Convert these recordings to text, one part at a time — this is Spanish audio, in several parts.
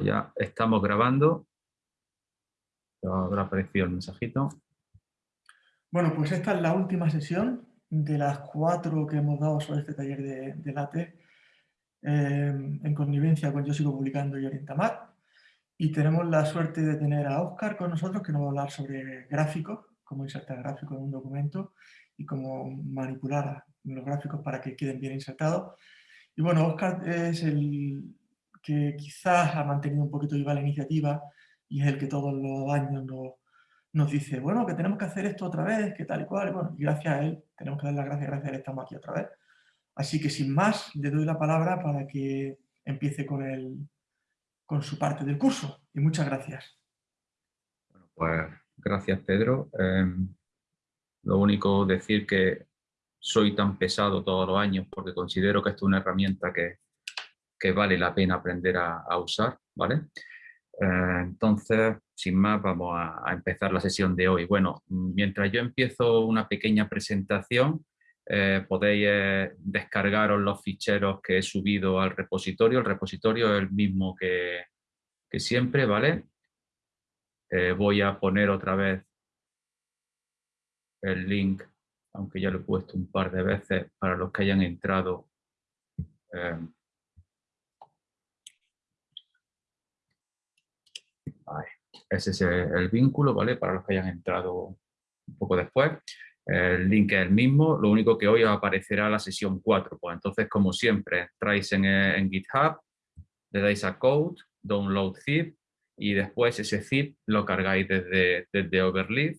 Ya estamos grabando. Habrá aparecido el mensajito. Bueno, pues esta es la última sesión de las cuatro que hemos dado sobre este taller de, de LaTeX eh, en connivencia con Yo Sigo Publicando y Orientamat. Y tenemos la suerte de tener a Oscar con nosotros que nos va a hablar sobre gráficos, cómo insertar gráficos en un documento y cómo manipular los gráficos para que queden bien insertados. Y bueno, Oscar es el que quizás ha mantenido un poquito viva la iniciativa y es el que todos los años nos, nos dice, bueno, que tenemos que hacer esto otra vez, que tal y cual, bueno, y gracias a él, tenemos que dar las gracias, gracias a él estamos aquí otra vez. Así que sin más, le doy la palabra para que empiece con, el, con su parte del curso. Y muchas gracias. Bueno, pues gracias Pedro. Em, lo único decir que soy tan pesado todos los años porque considero que esto es una herramienta que, que vale la pena aprender a, usar, ¿vale? Eh, entonces, sin más, vamos a, empezar la sesión de hoy. Bueno, mientras yo empiezo una pequeña presentación, eh, podéis eh, descargaros los ficheros que he subido al repositorio. El repositorio es el mismo que, que siempre, ¿vale? voy a poner otra vez el link, aunque ya lo he puesto un par de veces para los que hayan entrado Ese es el vínculo, ¿vale? Para los que hayan entrado un poco después. El link es el mismo, lo único que hoy aparecerá la sesión 4. Pues entonces, como siempre, entráis en, GitHub, le dais a Code, Download Zip, y después ese zip lo cargáis desde, desde Overleaf,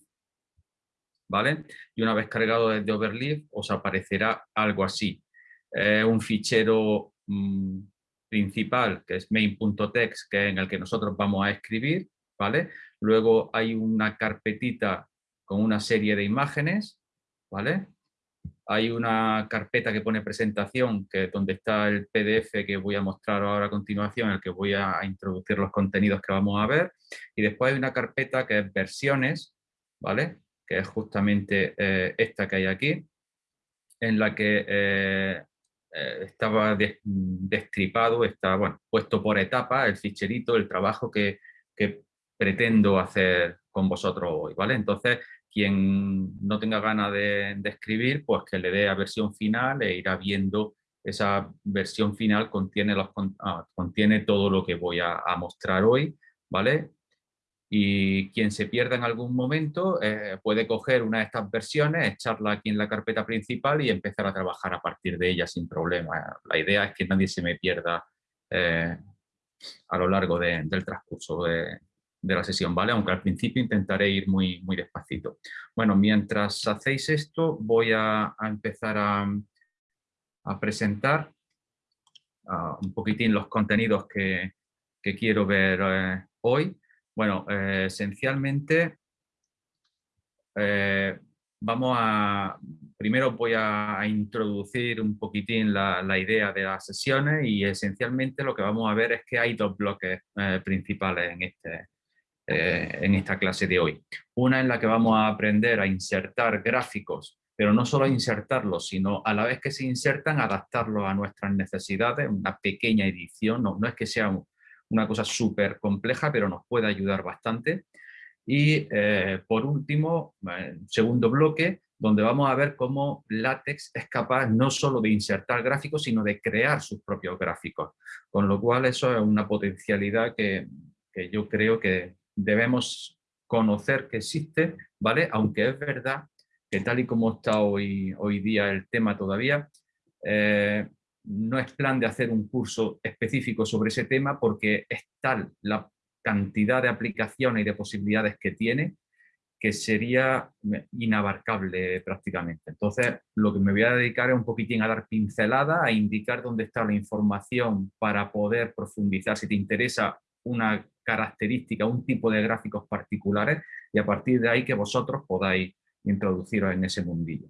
¿vale? Y una vez cargado desde Overleaf, os aparecerá algo así. un fichero mm, principal, que es main.txt, que es en el que nosotros vamos a escribir, ¿vale? Luego hay una carpetita con una serie de imágenes, ¿vale? Hay una carpeta que pone presentación, que es donde está el PDF que voy a mostrar ahora a continuación, en el que voy a introducir los contenidos que vamos a ver. Y después hay una carpeta que es versiones, ¿vale? Que es justamente eh, esta que hay aquí, en la que eh, eh, estaba destripado, está bueno, puesto por etapa el ficherito, el trabajo que, pretendo hacer con vosotros hoy, ¿vale? Entonces, quien no tenga ganas de, escribir, pues que le dé a versión final e irá viendo esa versión final contiene, los, ah, contiene todo lo que voy a, a mostrar hoy, ¿vale? Y quien se pierda en algún momento eh, puede coger una de estas versiones, echarla aquí en la carpeta principal y empezar a trabajar a partir de ella sin problema. La idea es que nadie se me pierda eh, a lo largo del transcurso de, la sesión, ¿vale? Aunque al principio intentaré ir muy, muy despacito. Bueno, mientras hacéis esto voy a, empezar a, presentar un poquitín los contenidos que, quiero ver eh, hoy. Bueno, eh, esencialmente eh, vamos a, primero voy a, introducir un poquitín la, idea de las sesiones y esencialmente lo que vamos a ver es que hay dos bloques eh, principales en, este, en esta clase de hoy. Una en la que vamos a aprender a insertar gráficos, pero no solo a insertarlos, sino a la vez que se insertan, adaptarlos a nuestras necesidades, una pequeña edición, no, no es que sea un, una cosa súper compleja, pero nos puede ayudar bastante. Y eh, por último, eh, segundo bloque, donde vamos a ver cómo LaTeX es capaz no solo de insertar gráficos, sino de crear sus propios gráficos. Con lo cual eso es una potencialidad que, yo creo que debemos conocer que existe, ¿vale? Aunque es verdad que tal y como está hoy, hoy día el tema todavía, eh, no es plan de hacer un curso específico sobre ese tema porque es tal la cantidad de aplicaciones y de posibilidades que tiene que sería inabarcable prácticamente. Entonces, lo que me voy a dedicar es un poquitín a dar pincelada, a indicar dónde está la información para poder profundizar si te interesa una característica, un tipo de gráficos particulares y a partir de ahí que vosotros podáis introduciros en ese mundillo.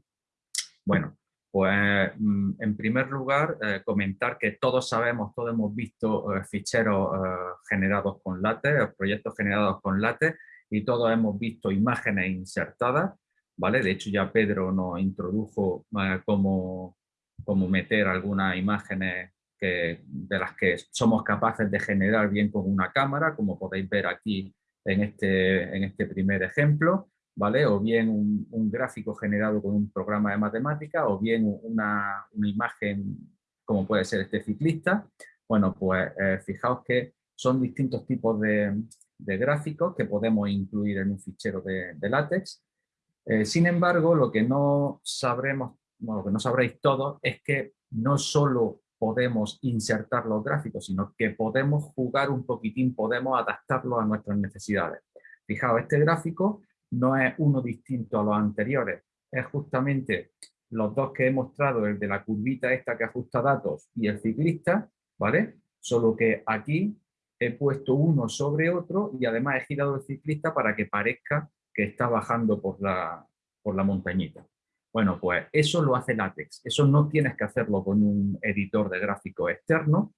Bueno, pues mm, en primer lugar, eh, comentar que todos sabemos, todos hemos visto eh, ficheros eh, generados con LaTeX, proyectos generados con LaTeX y todos hemos visto imágenes insertadas, ¿vale? De hecho ya Pedro nos introdujo cómo, cómo, meter algunas imágenes que, de las que somos capaces de generar bien con una cámara, como podéis ver aquí en este, en este primer ejemplo, ¿vale? O bien un, gráfico generado con un programa de matemática, o bien una, una imagen como puede ser este ciclista. Bueno, pues eh, fijaos que son distintos tipos de, de, gráficos que podemos incluir en un fichero de, de látex. Eh, sin embargo, lo que no sabremos, bueno, lo que no sabréis todos es que no solo podemos insertar los gráficos, sino que podemos jugar un poquitín, podemos adaptarlo a nuestras necesidades. Fijaos, este gráfico no es uno distinto a los anteriores, es justamente los dos que he mostrado, el de la curvita esta que ajusta datos y el ciclista, ¿vale? Solo que aquí he puesto uno sobre otro y además he girado el ciclista para que parezca que está bajando por la, por la montañita. Bueno, pues eso lo hace látex. Eso no tienes que hacerlo con un editor de gráfico externo.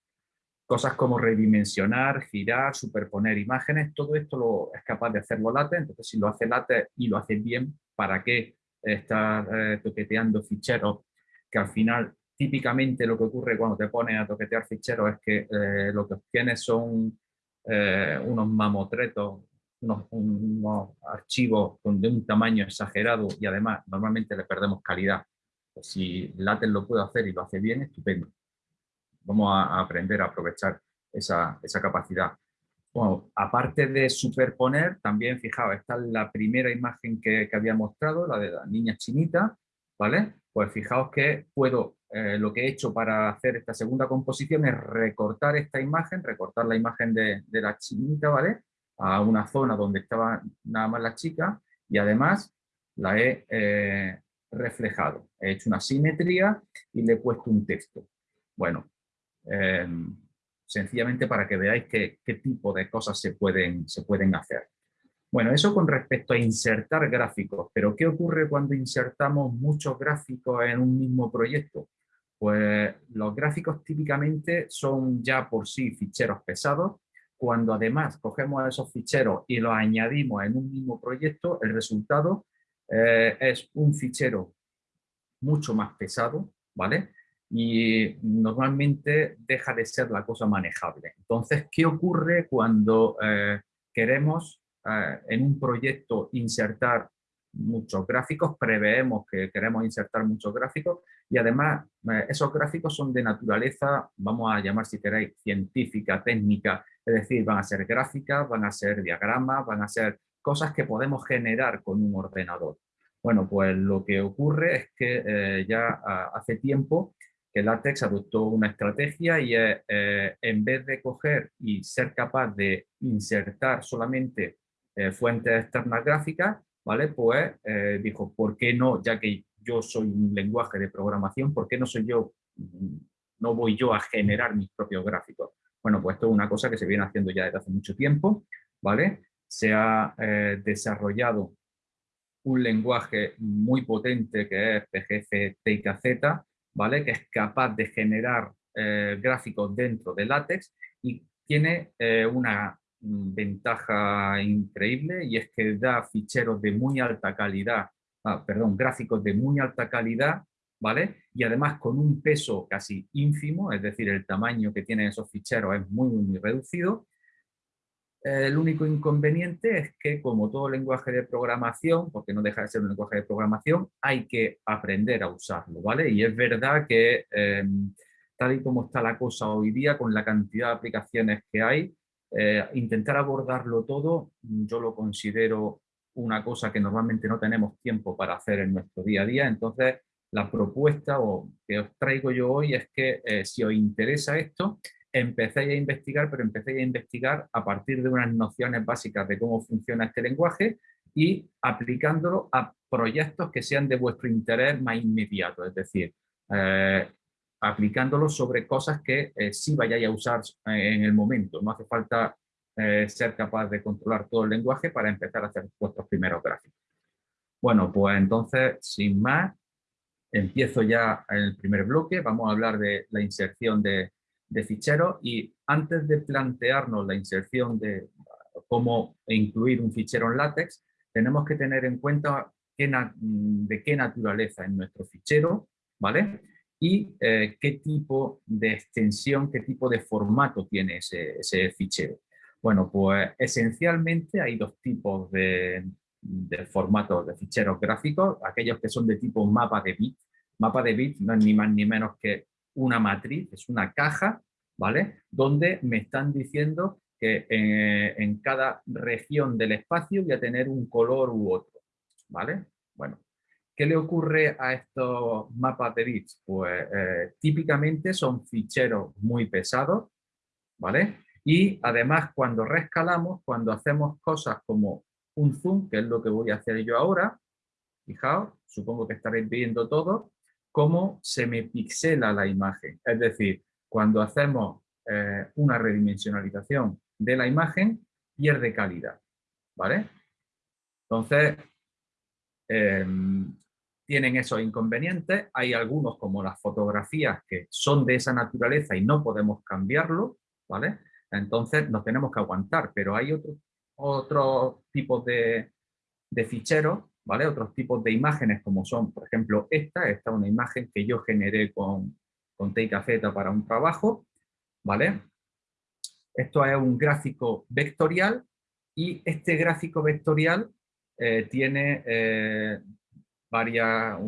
Cosas como redimensionar, girar, superponer imágenes, todo esto lo, es capaz de hacerlo látex. Entonces, si lo hace látex y lo hace bien, ¿para qué estar eh, toqueteando ficheros que al final típicamente lo que ocurre cuando te pones a toquetear ficheros es que eh, lo que obtienes son eh, unos mamotretos unos, archivos de un tamaño exagerado y además normalmente le perdemos calidad. Pues si LaTeX lo puede hacer y lo hace bien, estupendo. Vamos a, aprender a aprovechar esa, esa capacidad. Bueno, aparte de superponer, también, fijaos, esta es la primera imagen que, que, había mostrado, la de la niña chinita, ¿vale? Pues fijaos que puedo, eh, lo que he hecho para hacer esta segunda composición es recortar esta imagen, recortar la imagen de, de la chinita, ¿vale? a una zona donde estaba nada más la chica y además la he eh, reflejado. He hecho una simetría y le he puesto un texto. Bueno, em, sencillamente para que veáis qué, tipo de cosas se pueden, se pueden hacer. Bueno, eso con respecto a insertar gráficos, pero ¿qué ocurre cuando insertamos muchos gráficos en un mismo proyecto? Pues los gráficos típicamente son ya por sí ficheros pesados cuando además cogemos esos ficheros y los añadimos en un mismo proyecto, el resultado eh, es un fichero mucho más pesado, ¿vale? Y normalmente deja de ser la cosa manejable. Entonces, ¿qué ocurre cuando eh, queremos eh, en un proyecto insertar muchos gráficos, preveemos que queremos insertar muchos gráficos y además esos gráficos son de naturaleza, vamos a llamar si queréis, científica, técnica, es decir, van a ser gráficas, van a ser diagramas, van a ser cosas que podemos generar con un ordenador. Bueno, pues lo que ocurre es que eh, ya hace tiempo que LaTeX adoptó una estrategia y eh, en vez de coger y ser capaz de insertar solamente eh, fuentes externas gráficas, ¿vale? Pues dijo, ¿por qué no? Ya que yo soy un lenguaje de programación, ¿por qué no soy yo, no voy yo a generar mis propios gráficos? Bueno, pues esto es una cosa que se viene haciendo ya desde hace mucho tiempo, ¿vale? Se ha eh, desarrollado un lenguaje muy potente que es PGF TIKZ, ¿vale? Que es capaz de generar eh, gráficos dentro de látex y tiene eh, una ventaja increíble y es que da ficheros de muy alta calidad, ah, perdón, gráficos de muy alta calidad ¿vale? Y además con un peso casi ínfimo, es decir, el tamaño que tienen esos ficheros es muy, muy reducido. El único inconveniente es que, como todo lenguaje de programación, porque no deja de ser un lenguaje de programación, hay que aprender a usarlo, ¿vale? Y es verdad que, em, tal y como está la cosa hoy día, con la cantidad de aplicaciones que hay, eh, intentar abordarlo todo, yo lo considero una cosa que normalmente no tenemos tiempo para hacer en nuestro día a día, entonces la propuesta o que os traigo yo hoy es que eh, si os interesa esto, empecéis a investigar, pero empecéis a investigar a partir de unas nociones básicas de cómo funciona este lenguaje y aplicándolo a proyectos que sean de vuestro interés más inmediato, es decir, eh, aplicándolo sobre cosas que eh, sí vayáis a usar en el momento. No hace falta ser capaz de controlar todo el lenguaje para empezar a hacer vuestros primeros gráficos. Bueno, pues entonces, sin más, empiezo ya en el primer bloque, vamos a hablar de la inserción de, ficheros y antes de plantearnos la inserción de cómo incluir un fichero en látex, tenemos que tener en cuenta de qué naturaleza es nuestro fichero, ¿vale? y eh, qué tipo de extensión, qué tipo de formato tiene ese, ese fichero. Bueno, pues esencialmente hay dos tipos de, de formatos de ficheros gráficos, aquellos que son de tipo mapa de bit. Mapa de bit no es ni más ni menos que una matriz, es una caja, ¿vale? Donde me están diciendo que eh, en cada región del espacio voy a tener un color u otro, ¿vale? Bueno, ¿qué le ocurre a estos mapas de bits? Pues eh, típicamente son ficheros muy pesados, ¿vale? Y además cuando rescalamos, cuando hacemos cosas como un zoom, que es lo que voy a hacer yo ahora, fijaos, supongo que estaréis viendo todo, cómo se me pixela la imagen. Es decir, cuando hacemos eh, una redimensionalización de la imagen, pierde calidad. ¿Vale? Entonces, em, tienen esos inconvenientes. Hay algunos, como las fotografías, que son de esa naturaleza y no podemos cambiarlo. ¿Vale? Entonces, nos tenemos que aguantar. Pero hay otros otros tipos de, de ficheros, Otros tipos de imágenes como son, por ejemplo, esta, esta es una imagen que yo generé con, con Teikafeta para un trabajo, ¿vale? Esto es un gráfico vectorial y este gráfico vectorial eh, tiene eh, varias...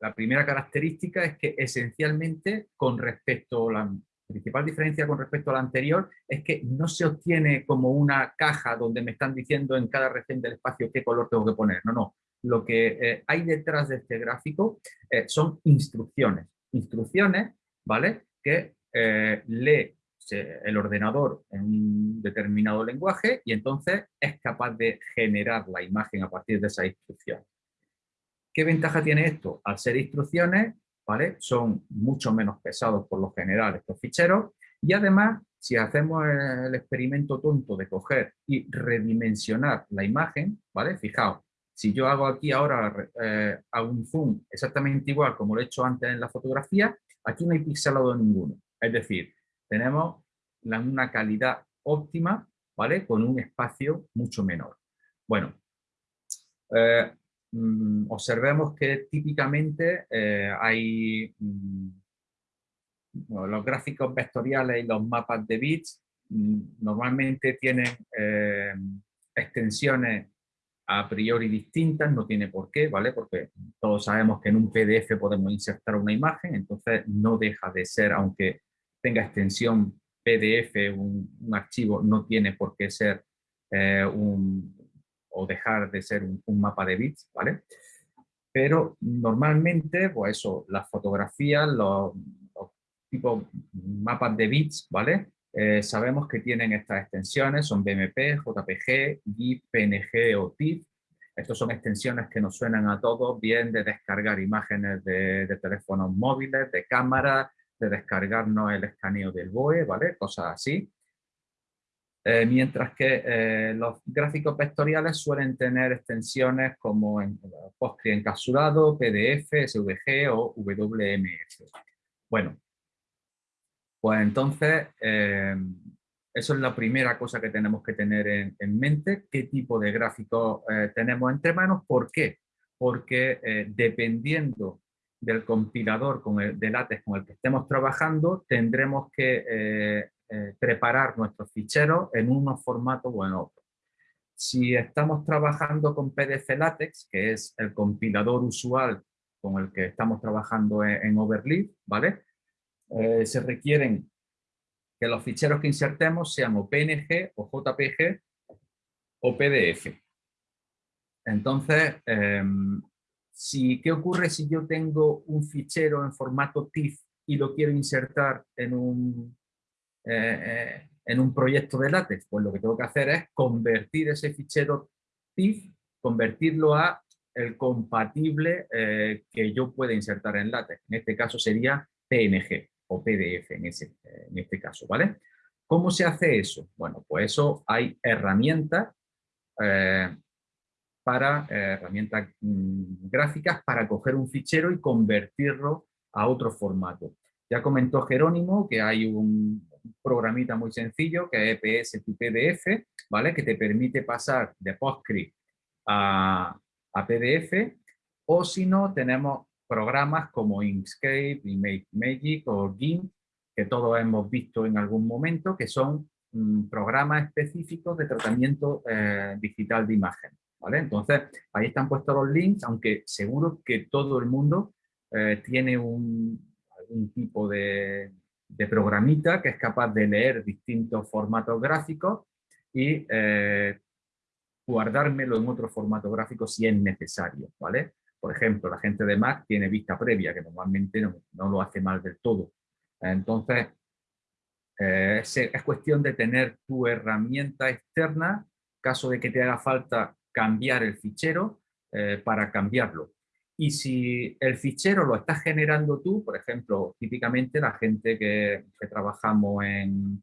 La primera característica es que esencialmente con respecto a la principal diferencia con respecto a la anterior es que no se obtiene como una caja donde me están diciendo en cada región del espacio qué color tengo que poner. No, no. Lo que eh, hay detrás de este gráfico eh, son instrucciones. Instrucciones, ¿vale? Que eh, lee el ordenador en un determinado lenguaje y entonces es capaz de generar la imagen a partir de esa instrucción. ¿Qué ventaja tiene esto? Al ser instrucciones, son mucho menos pesados por lo general estos ficheros y además si hacemos el experimento tonto de coger y redimensionar la imagen, ¿vale? Fijaos, si yo hago aquí ahora eh, un zoom exactamente igual como lo he hecho antes en la fotografía, aquí no hay pixelado ninguno. Es decir, tenemos una calidad óptima, ¿vale? Con un espacio mucho menor. Bueno, eh, Mm, observemos que típicamente eh, hay mm, los gráficos vectoriales y los mapas de bits mm, normalmente tienen extensiones a priori distintas, no tiene por qué, ¿vale? Porque todos sabemos que en un PDF podemos insertar una imagen, entonces no deja de ser, aunque tenga extensión PDF, un, archivo, no tiene por qué ser eh, un, o dejar de ser un, mapa de bits, ¿vale? Pero normalmente, pues eso, las fotografías, los, tipos mapas de bits, ¿vale? Eh, sabemos que tienen estas extensiones, son BMP, JPG, GIF, PNG o TIFF. Estas son extensiones que nos suenan a todos, bien de descargar imágenes de, de teléfonos móviles, de cámaras, de descargarnos el escaneo del BOE, ¿vale? Cosas así. Eh, mientras que eh, los gráficos vectoriales suelen tener extensiones como en PostgreSQL encapsulado, PDF, SVG o WMS. Bueno, pues entonces eh, eso es la primera cosa que tenemos que tener en, mente, qué tipo de gráficos tenemos entre manos, ¿por qué? Porque dependiendo del compilador de látex con el que estemos trabajando, tendremos que eh, preparar nuestros ficheros en unos formatos o en otros. Si estamos trabajando con PDF LaTeX, que es el compilador usual con el que estamos trabajando en, Overleaf, ¿vale? Eh, se requieren que los ficheros que insertemos sean o PNG o JPG o PDF. Entonces, em, si, ¿qué ocurre si yo tengo un fichero en formato TIFF y lo quiero insertar en un, eh, eh, en un proyecto de látex? Pues lo que tengo que hacer es convertir ese fichero TIFF, convertirlo a el compatible que yo pueda insertar en látex. En este caso sería PNG o PDF en, ese, este caso, ¿vale? ¿Cómo se hace eso? Bueno, pues eso hay herramientas para herramientas mm, gráficas para coger un fichero y convertirlo a otro formato. Ya comentó Jerónimo que hay un, programita muy sencillo que es EPS tu PDF, ¿vale? Que te permite pasar de PostScript a, a PDF o si no tenemos programas como Inkscape, Magic o GIMP, que todos hemos visto en algún momento, que son mm, programas específicos de tratamiento eh, digital de imagen. ¿vale? Entonces, ahí están puestos los links, aunque seguro que todo el mundo eh, tiene un, algún tipo de, de, programita que es capaz de leer distintos formatos gráficos y eh, guardármelo en otro formato gráfico si es necesario, ¿vale? Por ejemplo, la gente de Mac tiene vista previa, que normalmente no, lo hace mal del todo. Entonces, eh, es, cuestión de tener tu herramienta externa, caso de que te haga falta cambiar el fichero, eh, para cambiarlo. Y si el fichero lo estás generando tú, por ejemplo, típicamente la gente que, trabajamos en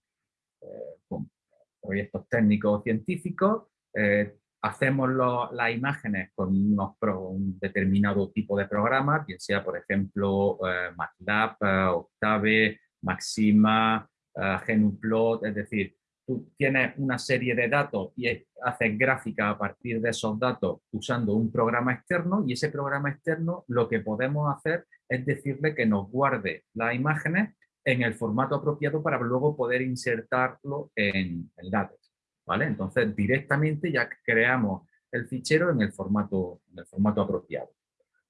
eh, proyectos técnicos o científicos, hacemos las imágenes con un determinado tipo de programa, bien sea, por ejemplo, eh, MATLAB, eh, Octave, Maxima, eh, Genuplot, es decir, tú tienes una serie de datos y haces gráfica a partir de esos datos usando un programa externo y ese programa externo lo que podemos hacer es decirle que nos guarde las imágenes en el formato apropiado para luego poder insertarlo en, en LaTeX. ¿Vale? Entonces directamente ya creamos el fichero en el formato, en el formato apropiado.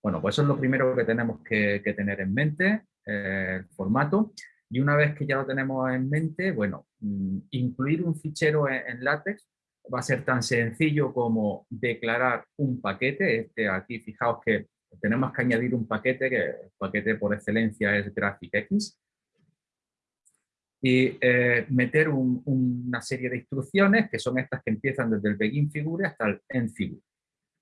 Bueno, pues eso es lo primero que tenemos que, tener en mente, eh, el formato. Y una vez que ya lo tenemos en mente, bueno, mm, incluir un fichero en, LaTeX va a ser tan sencillo como declarar un paquete. Este, aquí fijaos que tenemos que añadir un paquete, que el paquete por excelencia es GraphicX, y eh, meter una serie de instrucciones que son estas que empiezan desde el begin figure hasta el end figure.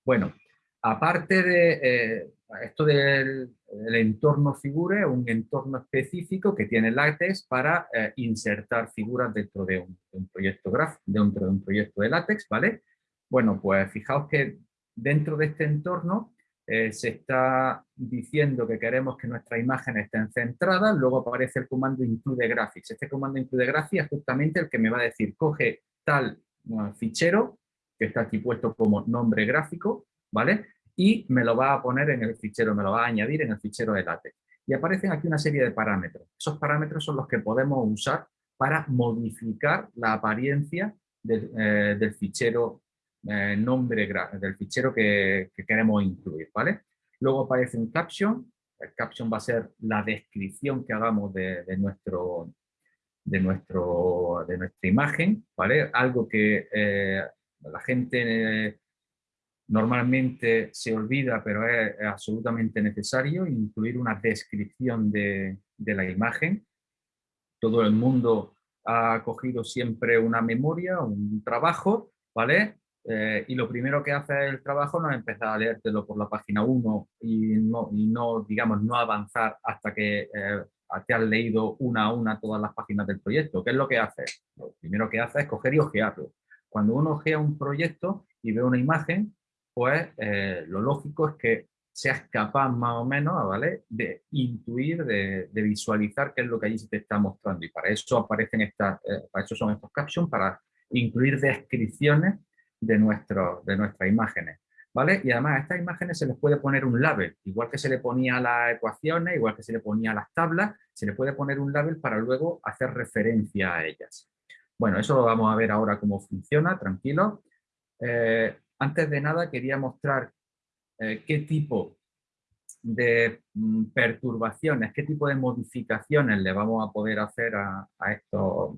Bueno, aparte de eh, esto del entorno figure, un entorno específico que tiene LaTeX para eh, insertar figuras dentro de un, proyecto graph, dentro de un proyecto de LaTeX, ¿vale? Bueno, pues fijaos que dentro de este entorno eh, se está diciendo que queremos que nuestras imágenes estén centradas, luego aparece el comando include graphics. Este comando include graphics es justamente el que me va a decir, coge tal fichero, que está aquí puesto como nombre gráfico, ¿vale? Y me lo va a poner en el fichero, me lo va a añadir en el fichero de LaTeX. Y aparecen aquí una serie de parámetros. Esos parámetros son los que podemos usar para modificar la apariencia del, eh, del fichero eh, nombre del fichero que, queremos incluir, ¿vale? Luego aparece un caption, el caption va a ser la descripción que hagamos de, nuestro, de, nuestro, de nuestra imagen, ¿vale? Algo que eh, la gente eh, normalmente se olvida, pero es, absolutamente necesario, incluir una descripción de, de la imagen. Todo el mundo ha cogido siempre una memoria, un trabajo, ¿vale? Eh, y lo primero que hace el trabajo no es empezar a leértelo por la página 1 y no, digamos, no avanzar hasta que eh, te has leído una a una todas las páginas del proyecto. ¿Qué es lo que hace? Lo primero que hace es coger y ojearlo. Cuando uno ojea un proyecto y ve una imagen, pues eh, lo lógico es que seas capaz más o menos ¿vale? de intuir, de, visualizar qué es lo que allí se te está mostrando. Y para eso aparecen estas, para eso son estos captions, para incluir descripciones de, nuestro, de nuestras imágenes. ¿Vale? Y además a estas imágenes se les puede poner un label, igual que se le ponía a las ecuaciones, igual que se le ponía a las tablas, se le puede poner un label para luego hacer referencia a ellas. Bueno, eso lo vamos a ver ahora cómo funciona, tranquilo. Eh, antes de nada quería mostrar eh, qué tipo de mm, perturbaciones, qué tipo de modificaciones le vamos a poder hacer a, a estos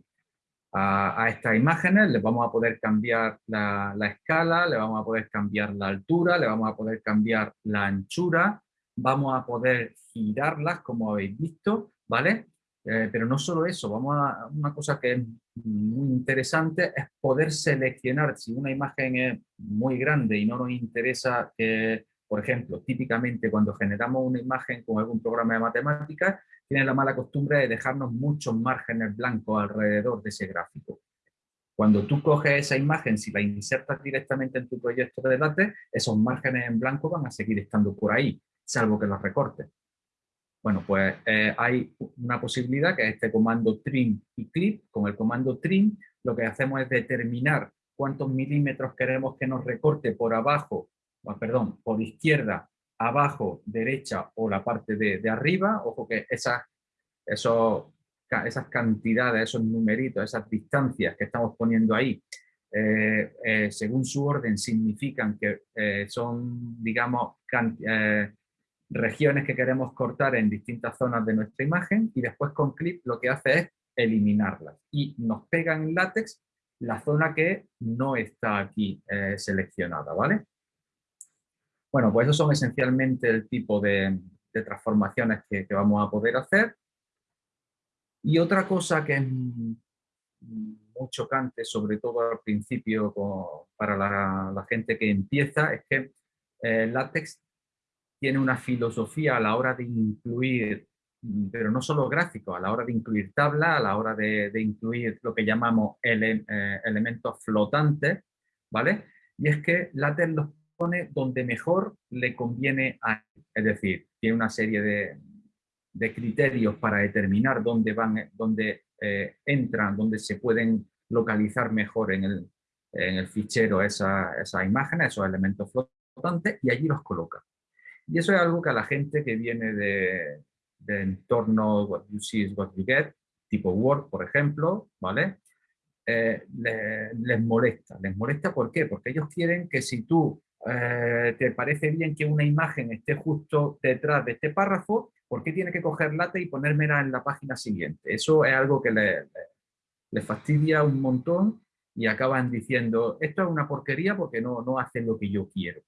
a, estas imágenes, le vamos a poder cambiar la, escala, le vamos a poder cambiar la altura, le vamos a poder cambiar la anchura, vamos a poder girarlas como habéis visto, ¿vale? Eh, pero no solo eso, vamos a una cosa que es muy interesante es poder seleccionar si una imagen es muy grande y no nos interesa que, por ejemplo, típicamente cuando generamos una imagen con algún programa de matemáticas, tiene la mala costumbre de dejarnos muchos márgenes blancos alrededor de ese gráfico. Cuando tú coges esa imagen, si la insertas directamente en tu proyecto de LaTeX, esos márgenes en blanco van a seguir estando por ahí, salvo que los recortes. Bueno, pues eh, hay una posibilidad que es este comando trim y clip. Con el comando trim lo que hacemos es determinar cuántos milímetros queremos que nos recorte por abajo, perdón, por izquierda abajo, derecha o la parte de, arriba. Ojo que esas, esos, esas cantidades, esos numeritos, esas distancias que estamos poniendo ahí, eh, eh, según su orden significan que eh, son, digamos, regiones que queremos cortar en distintas zonas de nuestra imagen y después con clip lo que hace es eliminarlas y nos pega en látex la zona que no está aquí seleccionada, ¿vale? Bueno, pues esos son esencialmente el tipo de, transformaciones que, vamos a poder hacer. Y otra cosa que es muy chocante, sobre todo al principio para la, gente que empieza, es que eh, tiene una filosofía a la hora de incluir, pero no solo gráficos, a la hora de incluir tabla, a la hora de, incluir lo que llamamos eh, elementos flotantes, ¿vale? Y es que LaTeX los pone donde mejor le conviene a Es decir, tiene una serie de, criterios para determinar dónde, van, dónde eh, entran, dónde se pueden localizar mejor en el, en el fichero esas esa imágenes, esos elementos flotantes, y allí los coloca. Y eso es algo que a la gente que viene de, de entorno what you see is what you get, tipo Word, por ejemplo, ¿vale? Eh, les molesta. ¿Les molesta por qué? Porque ellos quieren que si tú eh, te parece bien que una imagen esté justo detrás de este párrafo, ¿por qué tiene que coger late y ponérmela en la página siguiente? Eso es algo que le, le, fastidia un montón y acaban diciendo, esto es una porquería porque no, no hace lo que yo quiero.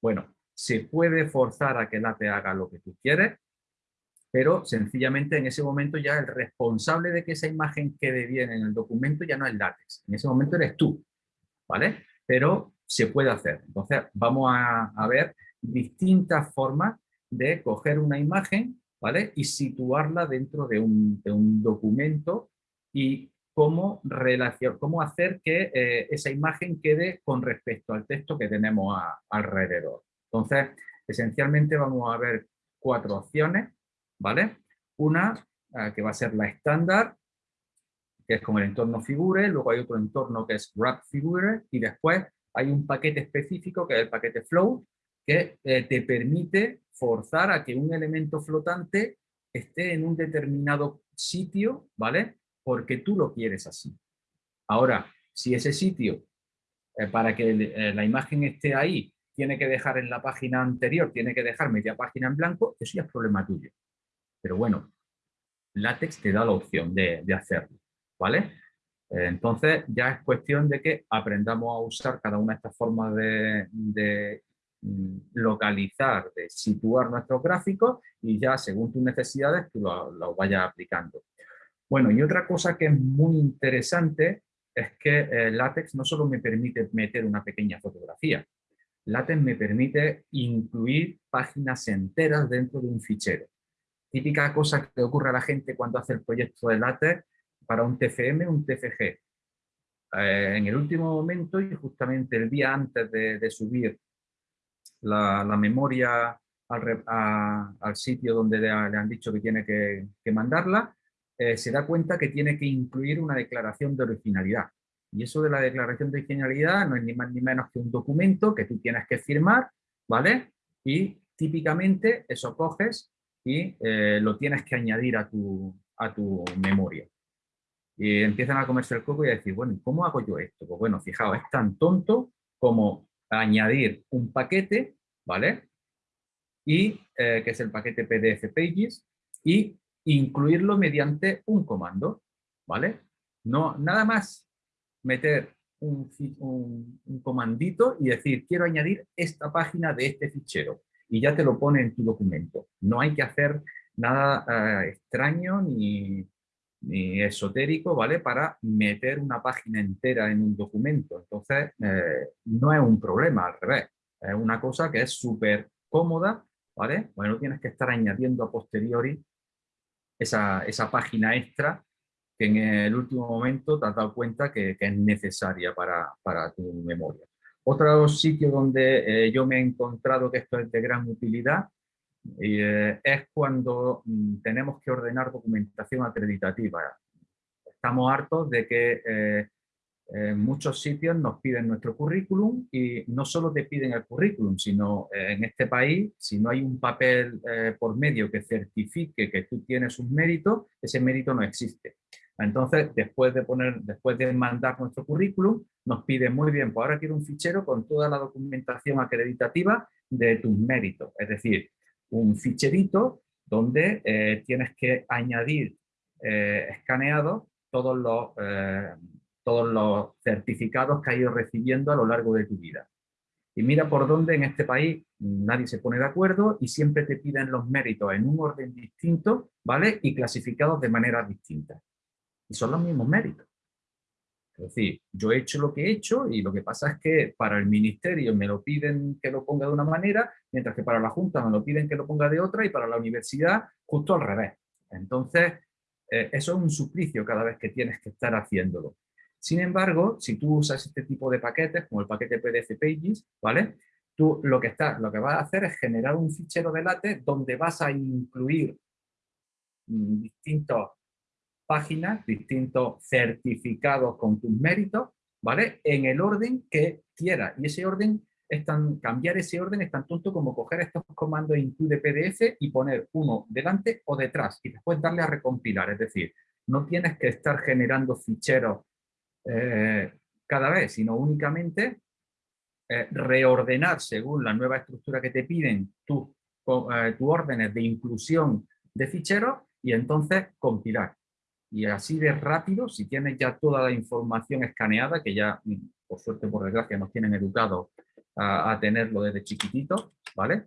Bueno, se puede forzar a que late haga lo que tú quieres, pero sencillamente en ese momento ya el responsable de que esa imagen quede bien en el documento ya no es látex, en ese momento eres tú, ¿vale? Pero se puede hacer. Entonces vamos a, ver distintas formas de coger una imagen ¿vale? y situarla dentro de un, documento y cómo, relación, cómo hacer que eh, esa imagen quede con respecto al texto que tenemos alrededor. Entonces, esencialmente vamos a ver cuatro opciones, ¿vale? Una eh, que va a ser la estándar, que es como el entorno figure, luego hay otro entorno que es wrap figure y después hay un paquete específico que es el paquete flow que eh, te permite forzar a que un elemento flotante esté en un determinado sitio, ¿vale? Porque tú lo quieres así. Ahora, si ese sitio, eh, para que eh, la imagen esté ahí, tiene que dejar en la página anterior, tiene que dejar media página en blanco, eso ya es problema tuyo. Pero bueno, LaTeX te da la opción de, de hacerlo, ¿vale? Entonces ya es cuestión de que aprendamos a usar cada una de estas formas de, mm, localizar, de situar nuestros gráficos y ya según tus necesidades tú lo, vayas aplicando. Bueno, y otra cosa que es muy interesante es que eh, LaTeX no solo me permite meter una pequeña fotografía, LaTeX me permite incluir páginas enteras dentro de un fichero. Típica cosa que ocurre a la gente cuando hace el proyecto de LaTeX para un TFM, un TFG. Eh, en el último momento y justamente el día antes de, subir la, memoria al, sitio donde le, han dicho que tiene que, mandarla, eh, se da cuenta que tiene que incluir una declaración de originalidad. Y eso de la declaración de originalidad no es ni más ni menos que un documento que tú tienes que firmar, ¿vale? Y típicamente eso coges y eh, lo tienes que añadir a tu, a tu memoria y empiezan a comerse el coco y a decir, bueno, ¿cómo hago yo esto? Pues bueno, fijaos, es tan tonto como añadir un paquete, ¿vale? Y, eh, que es el paquete PDF Pages, y incluirlo mediante un comando, ¿vale? No, nada más meter un, comandito y decir, quiero añadir esta página de este fichero, y ya te lo pone en tu documento. No hay que hacer nada eh, extraño ni, ni esotérico, ¿vale? Para meter una página entera en un documento. Entonces, eh, no es un problema, al revés. Es una cosa que es súper cómoda, ¿vale? Bueno, tienes que estar añadiendo a posteriori esa, página extra que en el último momento te has dado cuenta que, es necesaria para, tu memoria. Otro sitio donde eh, yo me he encontrado que esto es de gran utilidad eh, es cuando mm, tenemos que ordenar documentación acreditativa. Estamos hartos de que eh, En muchos sitios nos piden nuestro currículum y no solo te piden el currículum, sino eh, en este país, si no hay un papel por medio que certifique que tú tienes un mérito, ese mérito no existe. Entonces, después de, poner, después de mandar nuestro currículum, nos piden muy bien, pues ahora quiero un fichero con toda la documentación acreditativa de tus méritos. Es decir, un ficherito donde eh, tienes que añadir escaneados todos los todos los certificados que has ido recibiendo a lo largo de tu vida. Y mira por dónde en este país nadie se pone de acuerdo y siempre te piden los méritos en un orden distinto, ¿vale? Y clasificados de manera distinta. Y son los mismos méritos. Es decir, yo he hecho lo que he hecho y lo que pasa es que para el ministerio me lo piden que lo ponga de una manera, mientras que para la Junta me lo piden que lo ponga de otra y para la universidad justo al revés. Entonces, eh, eso es un suplicio cada vez que tienes que estar haciéndolo. Sin embargo, si tú usas este tipo de paquetes, como el paquete PDF Pages, ¿vale? Tú lo que, estás, lo que vas a hacer es generar un fichero de LaTeX donde vas a incluir mm, distintas páginas, distintos certificados con tus méritos, ¿vale? En el orden que quieras. Y ese orden, es tan, cambiar ese orden es tan tonto como coger estos comandos include PDF y poner uno delante o detrás y después darle a recompilar. Es decir, no tienes que estar generando ficheros eh, cada vez, sino únicamente eh, reordenar según la nueva estructura que te piden tus eh, órdenes de inclusión de ficheros y entonces compilar. Y así de rápido, si tienes ya toda la información escaneada, que ya mm, por suerte, por desgracia, nos tienen educados a, tenerlo desde chiquitito, ¿vale?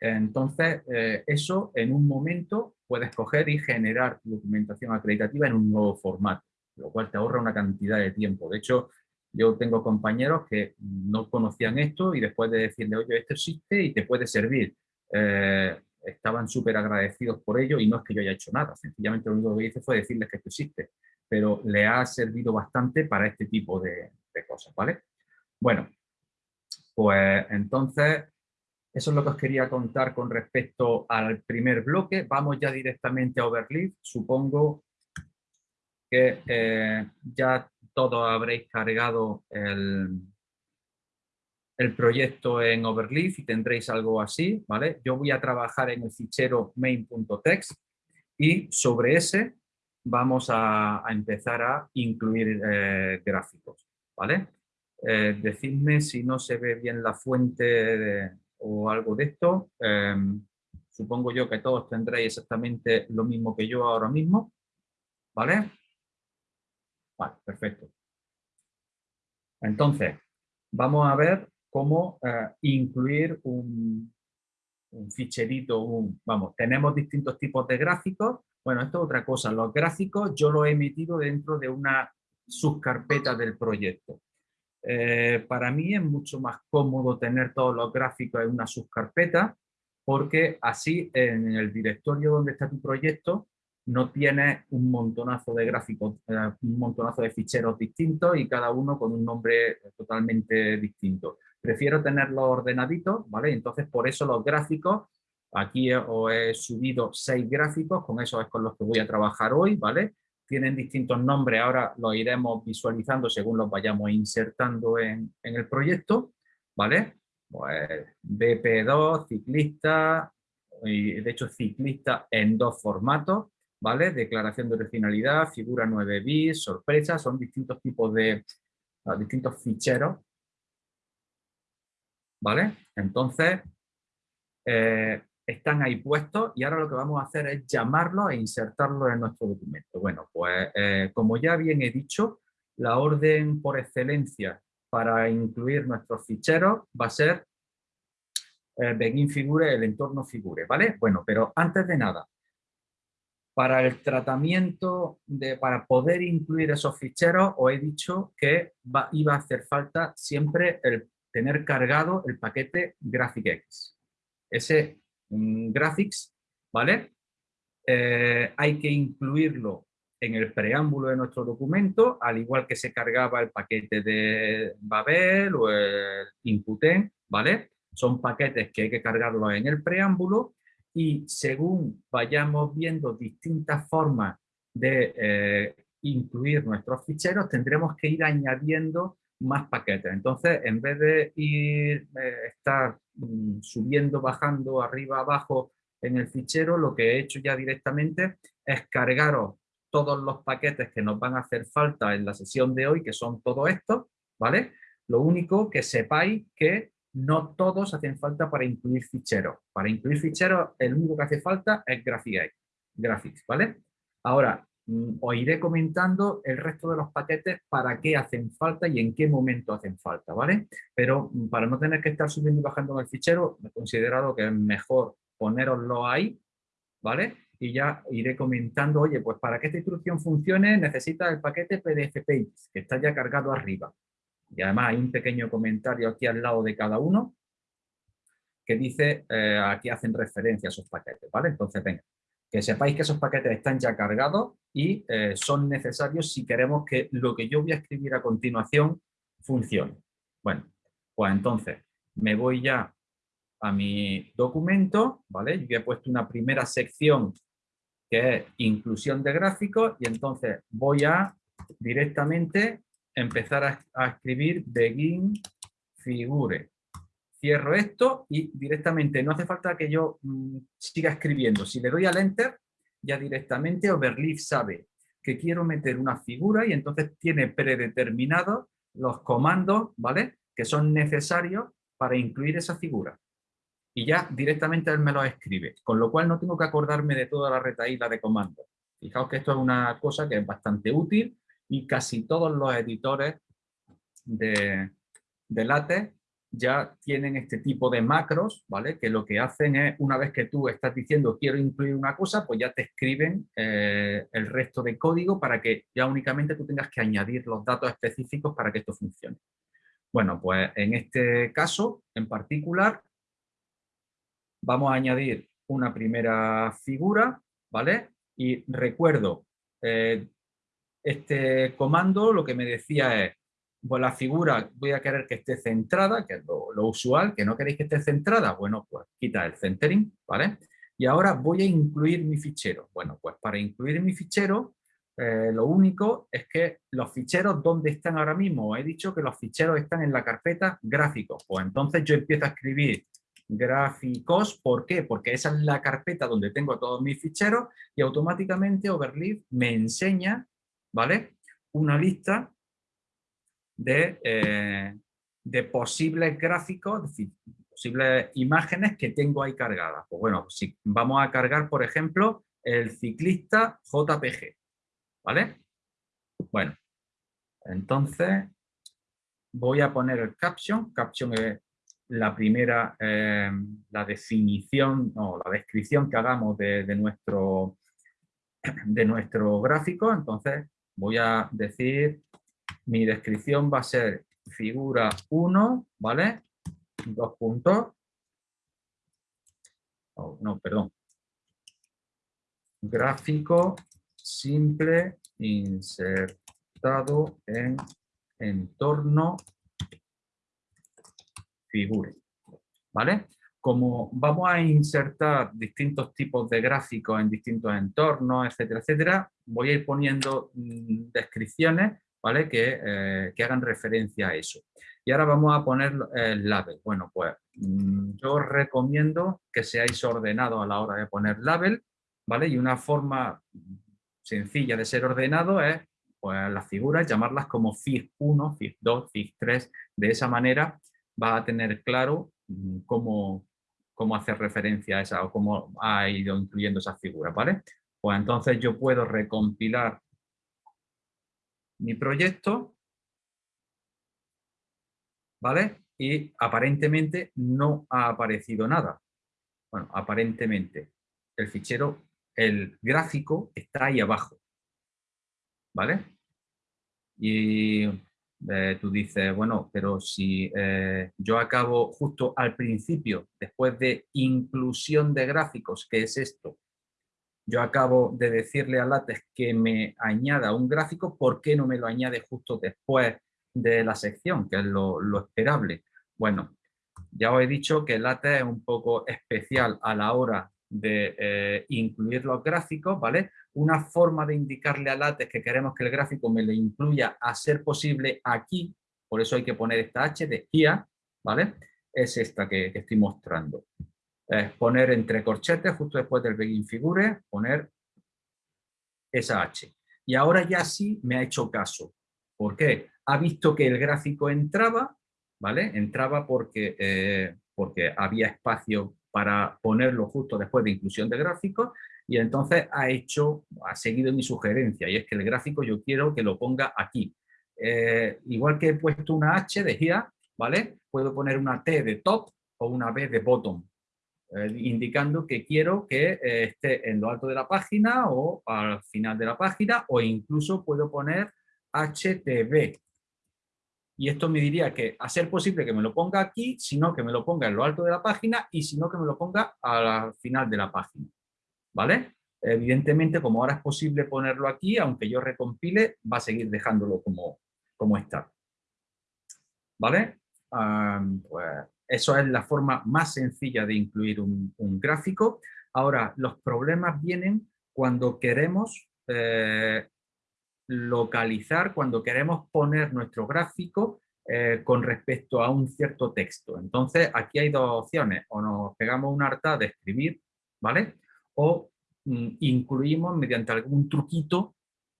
Entonces, eso en un momento puedes coger y generar documentación acreditativa en un nuevo formato lo cual te ahorra una cantidad de tiempo. De hecho, yo tengo compañeros que no conocían esto y después de decirle, oye, esto existe y te puede servir, eh, estaban súper agradecidos por ello y no es que yo haya hecho nada, sencillamente lo único que hice fue decirles que esto existe, pero le ha servido bastante para este tipo de, cosas, ¿vale? Bueno, pues entonces eso es lo que os quería contar con respecto al primer bloque. Vamos ya directamente a Overleaf. Supongo que eh, ya todos habréis cargado el, el proyecto en Overleaf y tendréis algo así, ¿vale? Yo voy a trabajar en el fichero main.txt y sobre ese vamos a, empezar a incluir eh, gráficos, ¿vale? Eh, decidme si no se ve bien la fuente o algo de esto. Em, supongo yo que todos tendréis exactamente lo mismo que yo ahora mismo, ¿vale? Vale, perfecto. Entonces, vamos a ver cómo eh, incluir un, ficherito, vamos, tenemos distintos tipos de gráficos. Bueno, esto es otra cosa. Los gráficos yo los he emitido dentro de una subcarpeta del proyecto. Eh, para mí es mucho más cómodo tener todos los gráficos en una subcarpeta porque así en el directorio donde está tu proyecto no tienes un montonazo de gráficos, eh, un montonazo de ficheros distintos y cada uno con un nombre totalmente distinto. Prefiero tenerlos ordenaditos, ¿vale? Entonces, por eso los gráficos, aquí os he subido seis gráficos, con eso es con los que voy a trabajar hoy, ¿vale? Tienen distintos nombres, ahora los iremos visualizando según los vayamos insertando en, en el proyecto, ¿vale? Pues BP2, ciclista, y de hecho ciclista en dos formatos, ¿vale? Declaración de originalidad, figura 9 bits, sorpresa, son distintos tipos de, ah, distintos ficheros, ¿vale? Entonces, eh, están ahí puestos y ahora lo que vamos a hacer es llamarlos e insertarlos en nuestro documento. Bueno, pues eh, como ya bien he dicho, la orden por excelencia para incluir nuestros ficheros va a ser eh, begin figure, el entorno figure, ¿vale? Bueno, pero antes de nada, para el tratamiento, de, para poder incluir esos ficheros, os he dicho que iba a hacer falta siempre el tener cargado el paquete GraphicX. Ese mm, Graphics, ¿vale? Eh, hay que incluirlo en el preámbulo de nuestro documento, al igual que se cargaba el paquete de Babel o el Inputen, ¿vale? Son paquetes que hay que cargarlos en el preámbulo y según vayamos viendo distintas formas de eh, incluir nuestros ficheros, tendremos que ir añadiendo más paquetes. Entonces, en vez de ir, eh, estar mm, subiendo, bajando, arriba, abajo en el fichero, lo que he hecho ya directamente es cargaros todos los paquetes que nos van a hacer falta en la sesión de hoy, que son todos estos, ¿vale? Lo único que sepáis que no todos hacen falta para incluir ficheros. Para incluir ficheros, el único que hace falta es Graphics, ¿vale? Ahora, os iré comentando el resto de los paquetes para qué hacen falta y en qué momento hacen falta, ¿vale? Pero mm, para no tener que estar subiendo y bajando en el fichero, he considerado que es mejor poneroslo ahí, ¿vale? Y ya iré comentando, oye, pues para que esta instrucción funcione necesita el paquete PDF Pages, que está ya cargado arriba. Y además hay un pequeño comentario aquí al lado de cada uno que dice, eh, aquí hacen referencia a esos paquetes, ¿vale? Entonces, venga, que sepáis que esos paquetes están ya cargados y eh, son necesarios si queremos que lo que yo voy a escribir a continuación funcione. Bueno, pues entonces me voy ya a mi documento, ¿vale? Yo he puesto una primera sección que es inclusión de gráficos y entonces voy a directamente empezar a, escribir begin figure. Cierro esto y directamente, no hace falta que yo mm, siga escribiendo. Si le doy al enter, ya directamente Overleaf sabe que quiero meter una figura y entonces tiene predeterminados los comandos, ¿vale? Que son necesarios para incluir esa figura. Y ya directamente él me lo escribe, con lo cual no tengo que acordarme de toda la retaíla de comandos. Fijaos que esto es una cosa que es bastante útil y casi todos los editores de, de LaTeX ya tienen este tipo de macros, ¿vale? Que lo que hacen es, una vez que tú estás diciendo quiero incluir una cosa, pues ya te escriben eh, el resto de código para que ya únicamente tú tengas que añadir los datos específicos para que esto funcione. Bueno, pues en este caso en particular vamos a añadir una primera figura, ¿vale? Y recuerdo, eh, este comando lo que me decía es, pues la figura voy a querer que esté centrada, que es lo, usual, que no queréis que esté centrada, bueno, pues quita el centering, ¿vale? Y ahora voy a incluir mi fichero. Bueno, pues para incluir mi fichero, eh, lo único es que los ficheros, ¿dónde están ahora mismo? He dicho que los ficheros están en la carpeta gráficos. Pues entonces yo empiezo a escribir gráficos, ¿por qué? Porque esa es la carpeta donde tengo todos mis ficheros y automáticamente Overleaf me enseña ¿vale? Una lista de, eh, de posibles gráficos, posibles imágenes que tengo ahí cargadas. Pues bueno, si vamos a cargar, por ejemplo, el ciclista JPG, ¿vale? Bueno, entonces voy a poner el caption. Caption es la primera, eh, la definición o la descripción que hagamos de, de, nuestro, de nuestro gráfico. Entonces voy a decir, mi descripción va a ser figura 1, ¿vale? Dos puntos. Oh, no, perdón. Gráfico simple insertado en entorno figura. ¿Vale? como vamos a insertar distintos tipos de gráficos en distintos entornos, etcétera, etcétera, voy a ir poniendo mm, descripciones ¿vale? que, eh, que, hagan referencia a eso. Y ahora vamos a poner el label. Bueno, pues mm, yo os recomiendo que seáis ordenados a la hora de poner label, ¿vale? Y una forma sencilla de ser ordenado es pues, las figuras, llamarlas como FIG1, FIG2, FIG3. De esa manera va a tener claro mm, cómo, cómo hacer referencia a esa o cómo ha ido incluyendo esas figuras, ¿vale? Pues entonces yo puedo recompilar mi proyecto, ¿vale? Y aparentemente no ha aparecido nada. Bueno, aparentemente el fichero, el gráfico está ahí abajo, ¿vale? Y eh, tú dices, bueno, pero si eh, yo acabo justo al principio, después de inclusión de gráficos, ¿qué es esto? Yo acabo de decirle a LaTeX que me añada un gráfico, ¿por qué no me lo añade justo después de la sección, que es lo, lo esperable? Bueno, ya os he dicho que LaTeX es un poco especial a la hora de eh, incluir los gráficos, ¿vale? Una forma de indicarle a LaTeX que queremos que el gráfico me lo incluya a ser posible aquí, por eso hay que poner esta H de here, ¿vale? Es esta que, estoy mostrando. Poner entre corchetes, justo después del begin figure, poner esa H. Y ahora ya sí me ha hecho caso. ¿Por qué? Ha visto que el gráfico entraba, ¿vale? Entraba porque, eh, porque había espacio para ponerlo justo después de inclusión de gráficos y entonces ha hecho, ha seguido mi sugerencia y es que el gráfico yo quiero que lo ponga aquí. Eh, igual que he puesto una H de here, ¿vale? Puedo poner una T de top o una B de bottom, eh, indicando que quiero que eh, esté en lo alto de la página o al final de la página o incluso puedo poner HTB, y esto me diría que a ser posible que me lo ponga aquí, sino que me lo ponga en lo alto de la página y si no que me lo ponga al final de la página. ¿Vale? Evidentemente, como ahora es posible ponerlo aquí, aunque yo recompile, va a seguir dejándolo como, como está. ¿Vale? pues eso es la forma más sencilla de incluir un, gráfico. Ahora, los problemas vienen cuando queremos eh, localizar cuando queremos poner nuestro gráfico eh, con respecto a un cierto texto. Entonces, aquí hay dos opciones, o nos pegamos una harta de escribir, ¿vale? O mm, incluimos mediante algún truquito,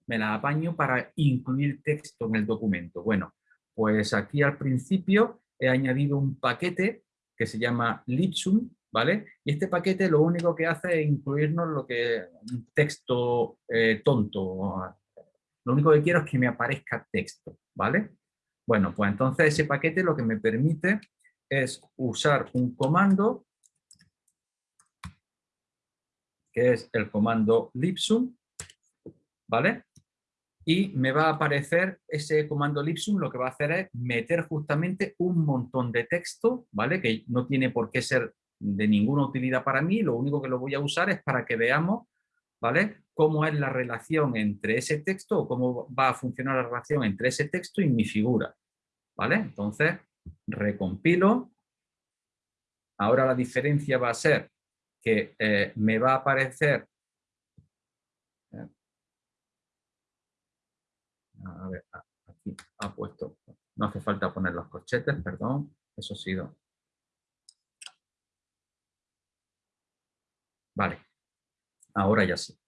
me la apaño para incluir texto en el documento. Bueno, pues aquí al principio he añadido un paquete que se llama Lipsum, ¿vale? Y este paquete lo único que hace es incluirnos lo que un texto eh, tonto, lo único que quiero es que me aparezca texto, ¿vale? Bueno, pues entonces ese paquete lo que me permite es usar un comando que es el comando lipsum, ¿vale? Y me va a aparecer ese comando lipsum, lo que va a hacer es meter justamente un montón de texto, ¿vale? Que no tiene por qué ser de ninguna utilidad para mí, lo único que lo voy a usar es para que veamos ¿vale? Cómo es la relación entre ese texto o cómo va a funcionar la relación entre ese texto y mi figura, ¿vale? Entonces, recompilo. Ahora la diferencia va a ser que eh, me va a aparecer eh, a ver, aquí ha puesto, no hace falta poner los corchetes, perdón, eso ha sido. Vale, ahora ya sí.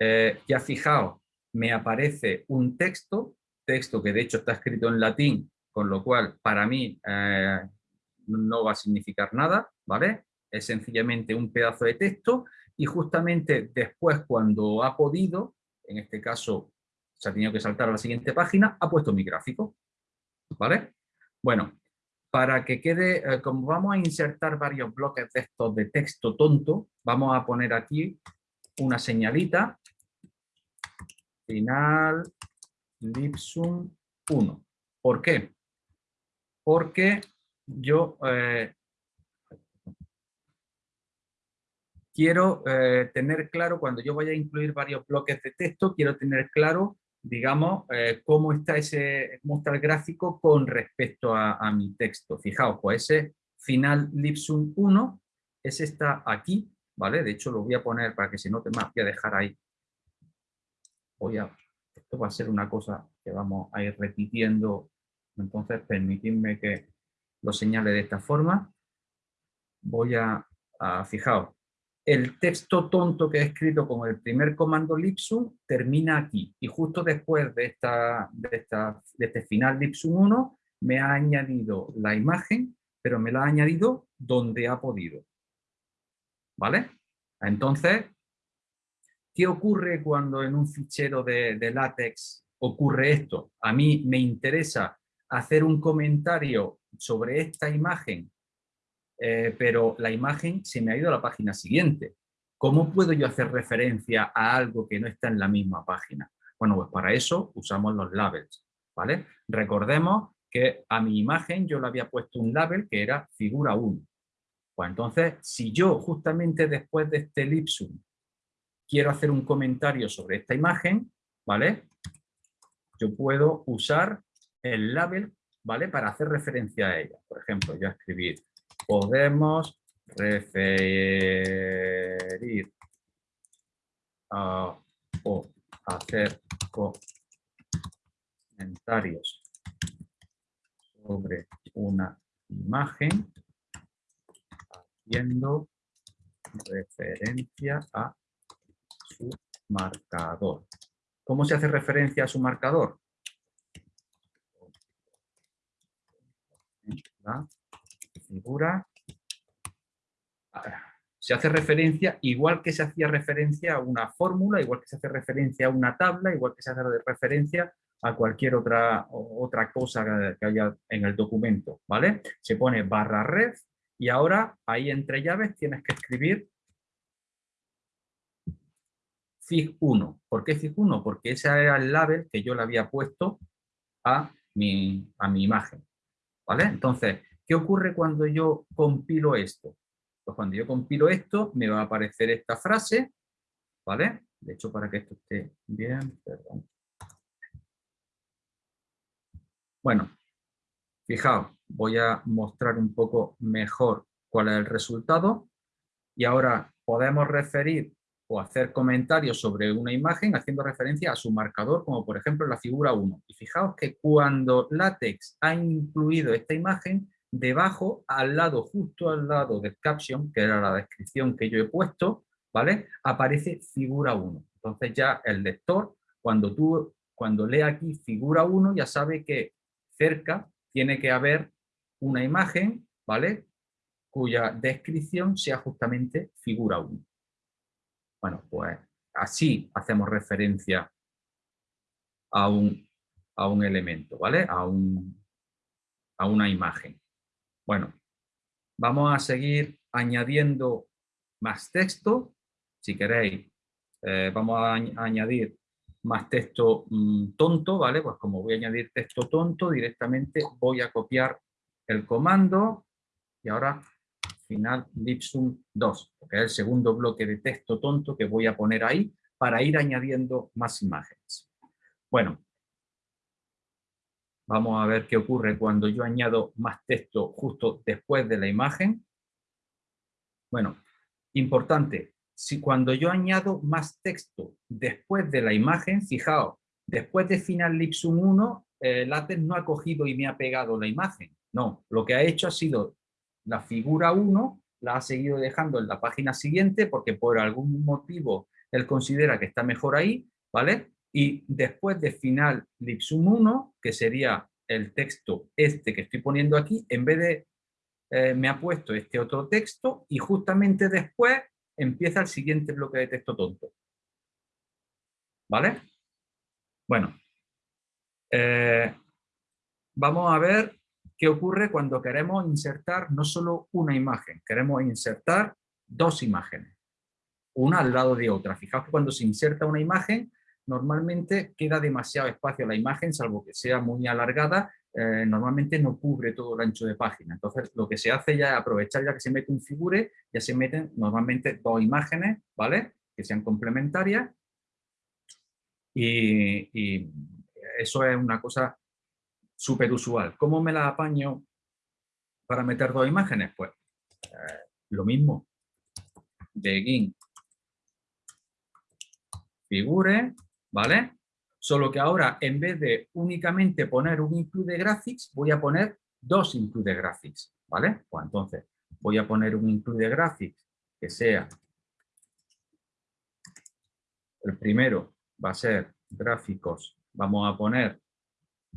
Eh, ya fijaos, me aparece un texto, texto que de hecho está escrito en latín, con lo cual para mí eh, no va a significar nada, ¿vale? Es sencillamente un pedazo de texto y justamente después cuando ha podido, en este caso se ha tenido que saltar a la siguiente página, ha puesto mi gráfico, ¿vale? Bueno, para que quede, eh, como vamos a insertar varios bloques de estos de texto tonto, vamos a poner aquí una señalita, final lipsum 1. ¿Por qué? Porque yo eh, quiero eh, tener claro, cuando yo vaya a incluir varios bloques de texto, quiero tener claro digamos, eh, cómo está ese cómo está el gráfico con respecto a, mi texto. Fijaos, pues ese final lipsum 1, ese está aquí, ¿vale? De hecho lo voy a poner para que se note más, voy a dejar ahí. Voy a, esto va a ser una cosa que vamos a ir repitiendo, entonces permitidme que lo señale de esta forma. Voy a fijaos, el texto tonto que he escrito con el primer comando lipsum termina aquí y justo después de, esta, de, este final lipsum 1 me ha añadido la imagen, pero me la ha añadido donde ha podido. ¿Vale? Entonces, ¿qué ocurre cuando en un fichero de, de látex ocurre esto? A mí me interesa hacer un comentario sobre esta imagen eh, pero la imagen se me ha ido a la página siguiente. ¿Cómo puedo yo hacer referencia a algo que no está en la misma página? Bueno, pues para eso usamos los labels, ¿vale? Recordemos que a mi imagen yo le había puesto un label que era figura 1. Pues entonces, si yo justamente después de este lipsum quiero hacer un comentario sobre esta imagen, ¿vale? Yo puedo usar el label, ¿vale? Para hacer referencia a ella. Por ejemplo, yo escribir podemos referir o hacer comentarios sobre una imagen haciendo referencia a su marcador. ¿Cómo se hace referencia a su marcador? La figura se hace referencia, igual que se hacía referencia a una fórmula, igual que se hace referencia a una tabla, igual que se hace referencia a cualquier otra, otra cosa que haya en el documento, ¿vale? Se pone barra ref y ahora ahí entre llaves tienes que escribir FIG1. ¿Por qué FIG1? Porque ese era el label que yo le había puesto a mi, a mi imagen, ¿vale? Entonces, ¿qué ocurre cuando yo compilo esto? Pues cuando yo compilo esto, me va a aparecer esta frase, ¿vale? De hecho, para que esto esté bien, perdón. Bueno, fijaos, voy a mostrar un poco mejor cuál es el resultado y ahora podemos referir o hacer comentarios sobre una imagen haciendo referencia a su marcador, como por ejemplo la figura 1. Y fijaos que cuando LaTeX ha incluido esta imagen, debajo, al lado, justo al lado del caption, que era la descripción que yo he puesto, ¿vale? Aparece figura 1. Entonces ya el lector, cuando, tú, cuando lee aquí figura 1, ya sabe que cerca tiene que haber una imagen, ¿vale? Cuya descripción sea justamente figura 1. Bueno, pues así hacemos referencia a un, a un elemento, ¿vale? A, un, a una imagen. Bueno, vamos a seguir añadiendo más texto. Si queréis, eh, vamos a añadir más texto mm, tonto, ¿vale? Pues como voy a añadir texto tonto, directamente voy a copiar el comando y ahora final lipsum 2, que es el segundo bloque de texto tonto que voy a poner ahí para ir añadiendo más imágenes. Bueno, Vamos a ver qué ocurre cuando yo añado más texto justo después de la imagen. Bueno, importante, si cuando yo añado más texto después de la imagen, fijaos, después de final lipsum 1, el látex no ha cogido y me ha pegado la imagen. No, lo que ha hecho ha sido la figura 1, la ha seguido dejando en la página siguiente porque por algún motivo él considera que está mejor ahí, ¿vale? Y después de final lipsum 1, que sería el texto este que estoy poniendo aquí, en vez de eh, me ha puesto este otro texto y justamente después empieza el siguiente bloque de texto tonto. ¿Vale? Bueno, eh, vamos a ver qué ocurre cuando queremos insertar no solo una imagen, queremos insertar dos imágenes, una al lado de otra. Fijaos que cuando se inserta una imagen, normalmente queda demasiado espacio la imagen, salvo que sea muy alargada, eh, normalmente no cubre todo el ancho de página. Entonces, lo que se hace ya es aprovechar ya que se mete un figure, ya se meten normalmente dos imágenes, ¿vale? Que sean complementarias. Y, eso es una cosa súper usual. ¿Cómo me la apaño para meter dos imágenes? Pues eh, lo mismo. Begin figure ¿vale? Solo que ahora, en vez de únicamente poner un include graphics, voy a poner dos include graphics, ¿vale? Pues entonces, voy a poner un include graphics que sea el primero va a ser gráficos, vamos a poner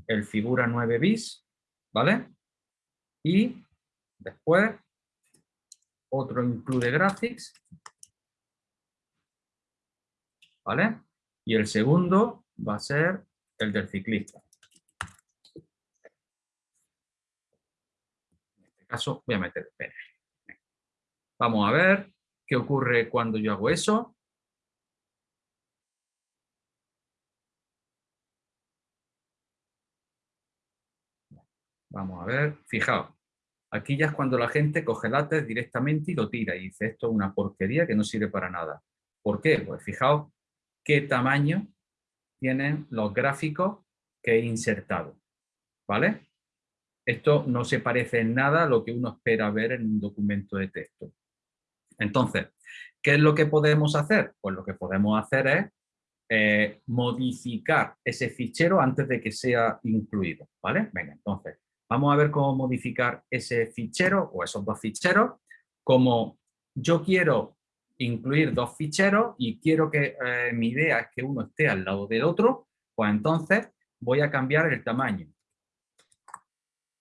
el figura 9 bis, ¿vale? Y después otro include graphics, ¿vale? Y el segundo va a ser el del ciclista. En este caso voy a meter. Vamos a ver qué ocurre cuando yo hago eso. Vamos a ver, fijaos, aquí ya es cuando la gente coge látex directamente y lo tira y dice esto es una porquería que no sirve para nada. ¿Por qué? Pues fijaos qué tamaño tienen los gráficos que he insertado. ¿Vale? Esto no se parece en nada a lo que uno espera ver en un documento de texto. Entonces, ¿qué es lo que podemos hacer? Pues lo que podemos hacer es eh, modificar ese fichero antes de que sea incluido, ¿vale? Venga, entonces, vamos a ver cómo modificar ese fichero o esos dos ficheros. Como yo quiero incluir dos ficheros y quiero que eh, mi idea es que uno esté al lado del otro, pues entonces voy a cambiar el tamaño.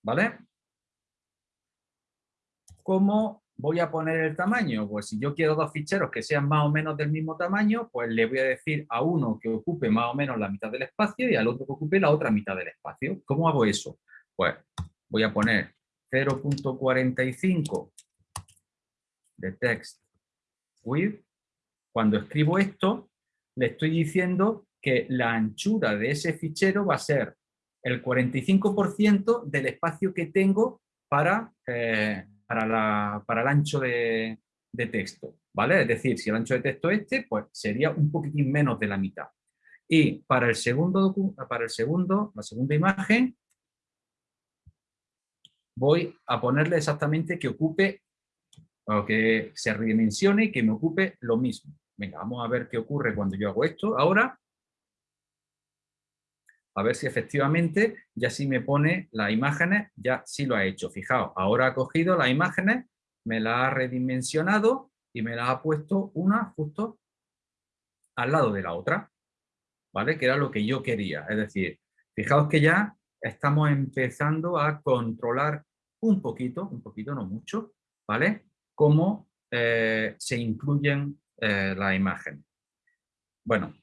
¿Vale? ¿Cómo voy a poner el tamaño? Pues si yo quiero dos ficheros que sean más o menos del mismo tamaño, pues le voy a decir a uno que ocupe más o menos la mitad del espacio y al otro que ocupe la otra mitad del espacio. ¿Cómo hago eso? Pues voy a poner 0.45 de text width. Cuando escribo esto, le estoy diciendo que la anchura de ese fichero va a ser el 45% del espacio que tengo para, eh, para, para, el ancho de, de, texto. ¿vale? Es decir, si el ancho de texto es este, pues sería un poquitín menos de la mitad. Y para el segundo, para el segundo la segunda imagen, voy a ponerle exactamente que ocupe que se redimensione y que me ocupe lo mismo. Venga, vamos a ver qué ocurre cuando yo hago esto. Ahora, a ver si efectivamente ya sí me pone las imágenes, ya sí lo ha hecho. Fijaos, ahora ha cogido las imágenes, me las ha redimensionado y me las ha puesto una justo al lado de la otra, ¿vale? Que era lo que yo quería. Es decir, fijaos que ya estamos empezando a controlar un poquito, un poquito, no mucho, ¿vale? Cómo eh, se incluyen eh, las imágenes. Bueno,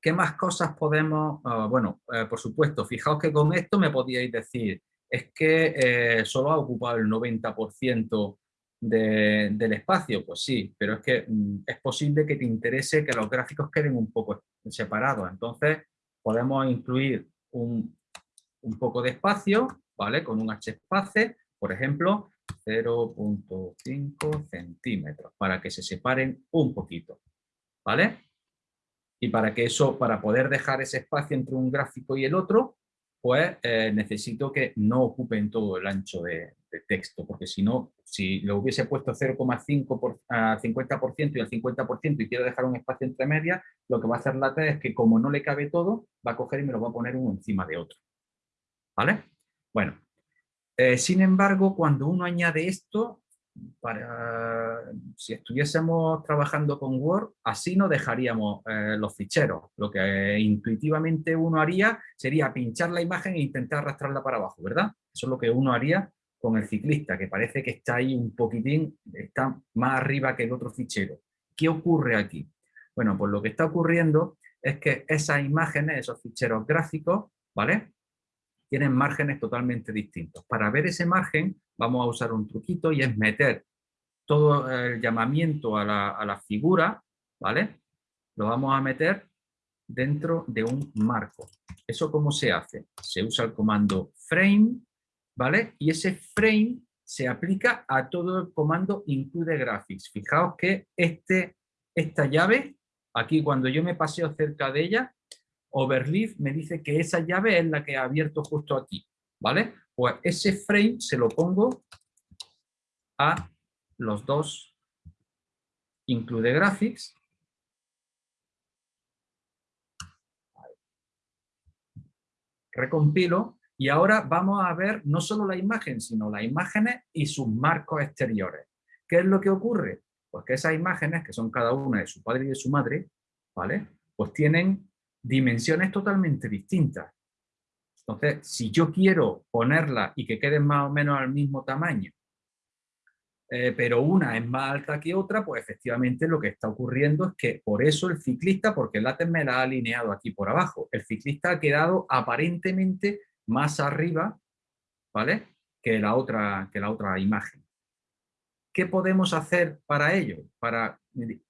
¿Qué más cosas podemos...? Ah, bueno, eh, por supuesto, fijaos que con esto me podíais decir, es que solo ha ocupado el 90% del espacio. Pues sí, pero es que mm, es posible que te interese que los gráficos queden un poco separados. Entonces, podemos incluir un, un poco de espacio, ¿vale? Con un h-space, por ejemplo, 0.5 centímetros, para que se separen un poquito, ¿vale? Y para que eso, para poder dejar ese espacio entre un gráfico y el otro, pues eh, necesito que no ocupen todo el ancho de, texto, porque si no, si lo hubiese puesto 0,5 por 50% y el 50% y quiero dejar un espacio entre medias, lo que va a hacer la T es que como no le cabe todo, va a coger y me lo va a poner uno encima de otro. ¿Vale? Bueno, eh, sin embargo, cuando uno añade esto, si estuviésemos trabajando con Word, así no dejaríamos eh, los ficheros. Lo que intuitivamente uno haría sería pinchar la imagen e intentar arrastrarla para abajo, ¿verdad? Eso es lo que uno haría con el ciclista, que parece que está ahí un poquitín, está más arriba que el otro fichero. ¿Qué ocurre aquí? Bueno, pues lo que está ocurriendo es que esas imágenes, esos ficheros gráficos, ¿vale? Tienen márgenes totalmente distintos. Para ver ese margen vamos a usar un truquito y es meter todo el llamamiento a la, figura, ¿vale? Lo vamos a meter dentro de un marco. ¿Eso cómo se hace? Se usa el comando frame, ¿vale? Y ese frame se aplica a todo el comando include graphics. Fijaos que este, esta llave, aquí cuando yo me paseo cerca de ella, overleaf me dice que esa llave es la que ha abierto justo aquí, ¿vale? Pues ese frame se lo pongo a los dos include graphics. Recompilo y ahora vamos a ver no solo la imagen, sino las imágenes y sus marcos exteriores. ¿Qué es lo que ocurre? Pues que esas imágenes, que son cada una de su padre y de su madre, ¿vale? Pues tienen dimensiones totalmente distintas. Entonces, si yo quiero ponerla y que queden más o menos al mismo tamaño, eh, pero una es más alta que otra, pues efectivamente lo que está ocurriendo es que por eso el ciclista, porque el látex me la ha alineado aquí por abajo, el ciclista ha quedado aparentemente más arriba, ¿vale? Que la otra, que la otra imagen. ¿Qué podemos hacer para ello? Para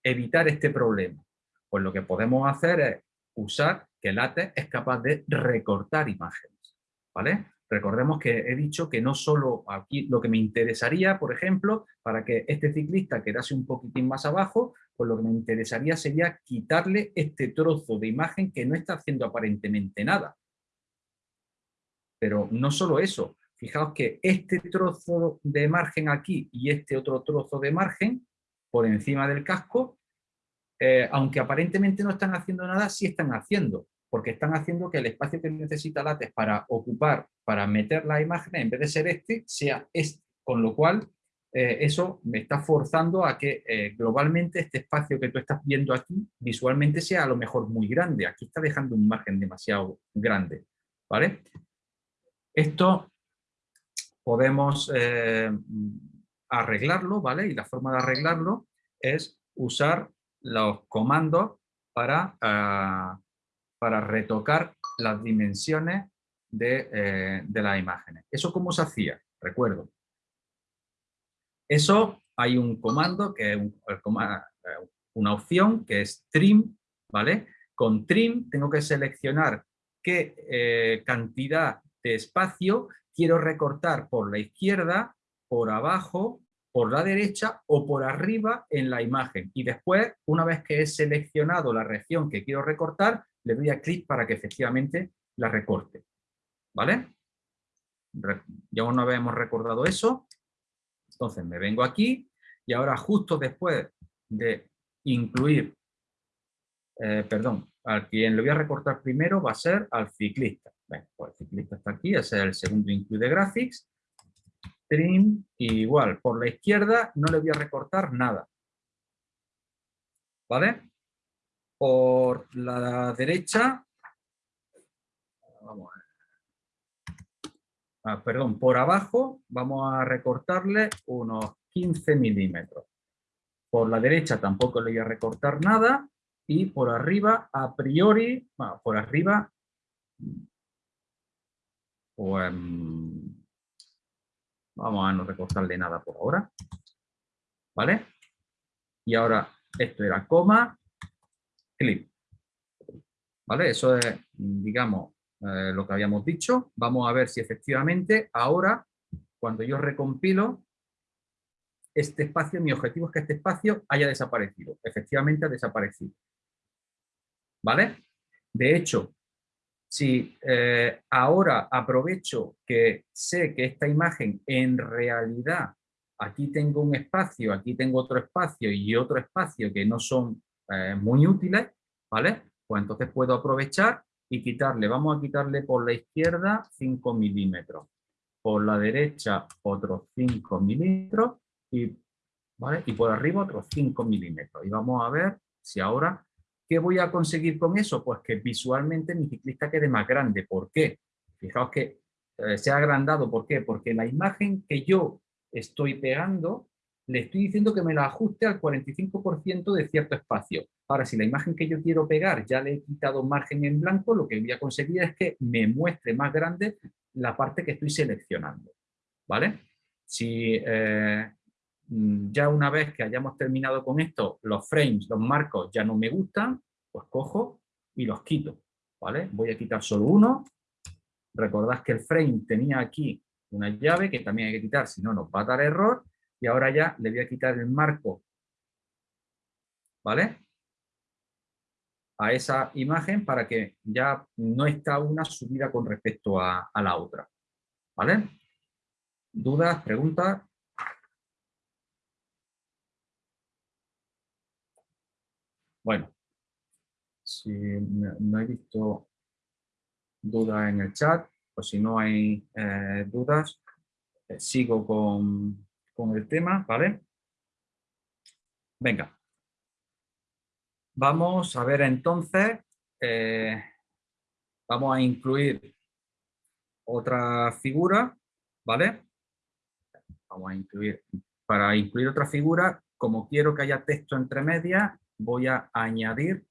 evitar este problema. Pues lo que podemos hacer es usar que LaTeX es capaz de recortar imágenes, ¿vale? Recordemos que he dicho que no solo aquí lo que me interesaría, por ejemplo, para que este ciclista quedase un poquitín más abajo, pues lo que me interesaría sería quitarle este trozo de imagen que no está haciendo aparentemente nada. Pero no solo eso, fijaos que este trozo de margen aquí y este otro trozo de margen por encima del casco, eh, aunque aparentemente no están haciendo nada, sí están haciendo, porque están haciendo que el espacio que necesita látex para ocupar, para meter la imagen, en vez de ser este, sea este, con lo cual eh, eso me está forzando a que eh, globalmente este espacio que tú estás viendo aquí visualmente sea a lo mejor muy grande. Aquí está dejando un margen demasiado grande. ¿vale? Esto podemos arreglarlo, ¿vale? Y la forma de arreglarlo es usar los comandos para, ah, para retocar las dimensiones de, de las imágenes. ¿Eso cómo se hacía? Recuerdo, eso hay un comando, que es una opción que es trim, ¿vale? Con trim tengo que seleccionar qué eh, cantidad de espacio quiero recortar por la izquierda, por abajo, por la derecha o por arriba en la imagen. Y después, una vez que he seleccionado la región que quiero recortar, le doy a clic para que efectivamente la recorte. ¿Vale? Ya una vez hemos recordado eso, entonces me vengo aquí y ahora justo después de incluir, eh, perdón, al quien le voy a recortar primero va a ser al ciclista. Bueno, pues el ciclista está aquí, ese es el segundo include graphics. Trim, igual, por la izquierda no le voy a recortar nada. ¿Vale? Por la derecha, vamos Ah, perdón, por abajo vamos a recortarle unos 15 milímetros. Por la derecha tampoco le voy a recortar nada y por arriba, a priori, por arriba, pues, vamos a no recortarle nada por ahora. ¿Vale? Y ahora esto era coma, clip. ¿Vale? Eso es, digamos, eh, lo que habíamos dicho. Vamos a ver si efectivamente ahora, cuando yo recompilo, este espacio, mi objetivo es que este espacio haya desaparecido. Efectivamente ha desaparecido. ¿Vale? De hecho, si eh, ahora aprovecho que sé que esta imagen en realidad, aquí tengo un espacio, aquí tengo otro espacio y otro espacio que no son eh, muy útiles, ¿vale? Pues entonces puedo aprovechar y quitarle, vamos a quitarle por la izquierda 5 milímetros, por la derecha otros 5 milímetros y, ¿vale? y por arriba otros 5 milímetros. Y vamos a ver si ahora, ¿qué voy a conseguir con eso? Pues que visualmente mi ciclista quede más grande. ¿Por qué? Fijaos que eh, se ha agrandado. ¿Por qué? Porque la imagen que yo estoy pegando le estoy diciendo que me la ajuste al 45% de cierto espacio. Ahora, si la imagen que yo quiero pegar ya le he quitado margen en blanco, lo que voy a conseguir es que me muestre más grande la parte que estoy seleccionando. ¿Vale? Si eh, ya una vez que hayamos terminado con esto, los frames, los marcos ya no me gustan, pues cojo y los quito. ¿Vale? Voy a quitar solo uno. Recordad que el frame tenía aquí una llave que también hay que quitar, si no nos va a dar error y ahora ya le voy a quitar el marco, ¿vale? A esa imagen para que ya no está una subida con respecto a, la otra, ¿vale? ¿Dudas? ¿Preguntas? Bueno, si no he visto dudas en el chat, pues si no hay eh, dudas, eh, sigo con, con el tema, ¿vale? Venga. Vamos a ver entonces, eh, vamos a incluir otra figura, ¿vale? Vamos a incluir, para incluir otra figura, como quiero que haya texto entre medias, voy a añadir.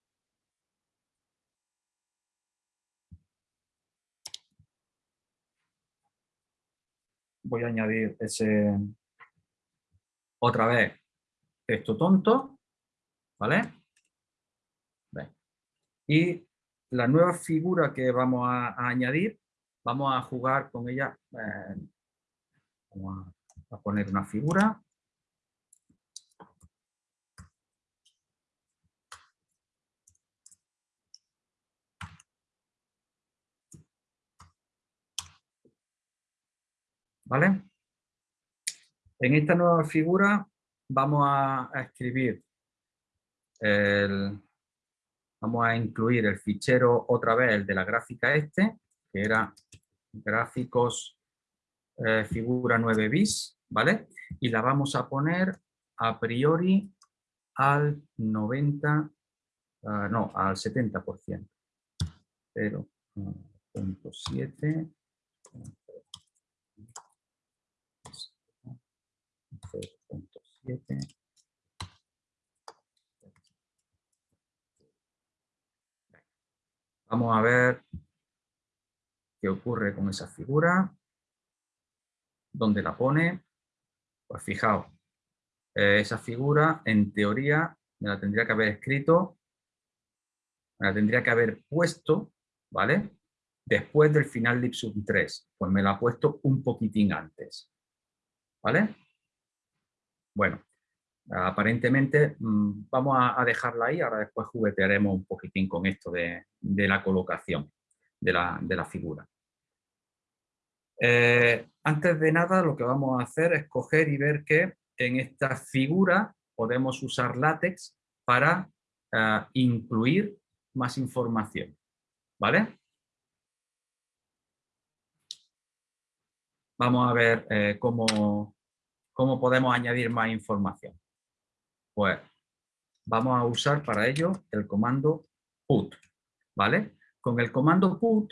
Voy a añadir ese, otra vez texto tonto, ¿vale? Y la nueva figura que vamos a, añadir, vamos a jugar con ella, eh, vamos a poner una figura, ¿Vale? En esta nueva figura vamos a, escribir el, vamos a incluir el fichero otra vez, el de la gráfica este, que era gráficos eh, figura 9 bis, ¿vale? Y la vamos a poner a priori al 90, ah, no, al 70%. 0.7 0.7 Vamos a ver qué ocurre con esa figura. ¿Dónde la pone? Pues fijaos, eh, esa figura en teoría me la tendría que haber escrito, me la tendría que haber puesto, ¿vale? Después del final de Ipsum 3, pues me la ha puesto un poquitín antes, ¿vale? Bueno, aparentemente mm, vamos a, dejarla ahí, ahora después juguetearemos un poquitín con esto de, la colocación de la, figura. Eh, antes de nada lo que vamos a hacer es coger y ver que en esta figura podemos usar látex para eh, incluir más información. ¿Vale? Vamos a ver eh, cómo, cómo podemos añadir más información. Pues vamos a usar para ello el comando put. ¿Vale? Con el comando put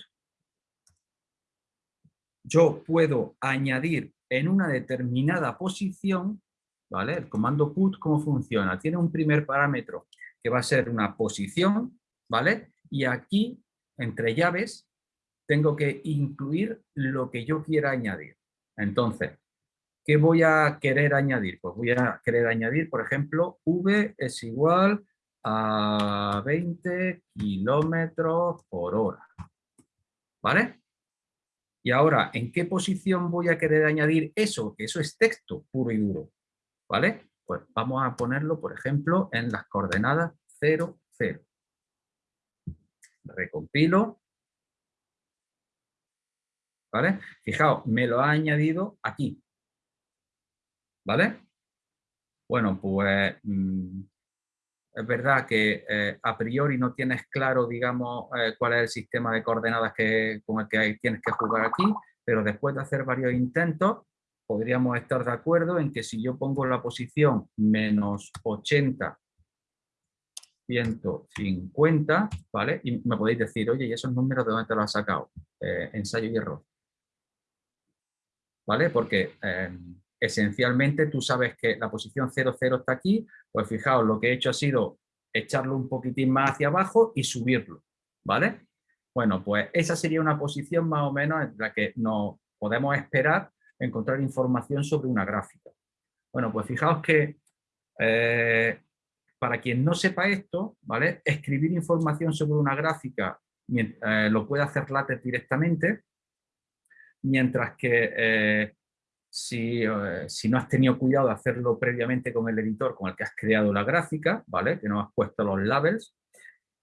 yo puedo añadir en una determinada posición ¿vale? El comando put, ¿cómo funciona? Tiene un primer parámetro que va a ser una posición, ¿vale? Y aquí, entre llaves, tengo que incluir lo que yo quiera añadir. Entonces, ¿qué voy a querer añadir? Pues voy a querer añadir, por ejemplo, V es igual a 20 kilómetros por hora. ¿Vale? Y ahora, ¿en qué posición voy a querer añadir eso? Que eso es texto puro y duro. ¿Vale? Pues vamos a ponerlo, por ejemplo, en las coordenadas 0, 0. Recompilo. ¿Vale? Fijaos, me lo ha añadido aquí. ¿Vale? Bueno, pues mm, es verdad que eh, a priori no tienes claro, digamos, eh, cuál es el sistema de coordenadas que, con el que tienes que jugar aquí, pero después de hacer varios intentos, podríamos estar de acuerdo en que si yo pongo la posición menos 80, 150, ¿vale? Y me podéis decir, oye, ¿y esos números de dónde te los has sacado? Eh, ensayo y error. ¿Vale? Porque esencialmente tú sabes que la posición 00 está aquí, pues fijaos, lo que he hecho ha sido echarlo un poquitín más hacia abajo y subirlo, ¿vale? Bueno, pues esa sería una posición más o menos en la que nos podemos esperar encontrar información sobre una gráfica. Bueno, pues fijaos que eh, para quien no sepa esto, ¿vale? escribir información sobre una gráfica eh, lo puede hacer LaTeX directamente, mientras que eh, si, si, no has tenido cuidado de hacerlo previamente con el editor con el que has creado la gráfica, ¿vale? que no has puesto los labels,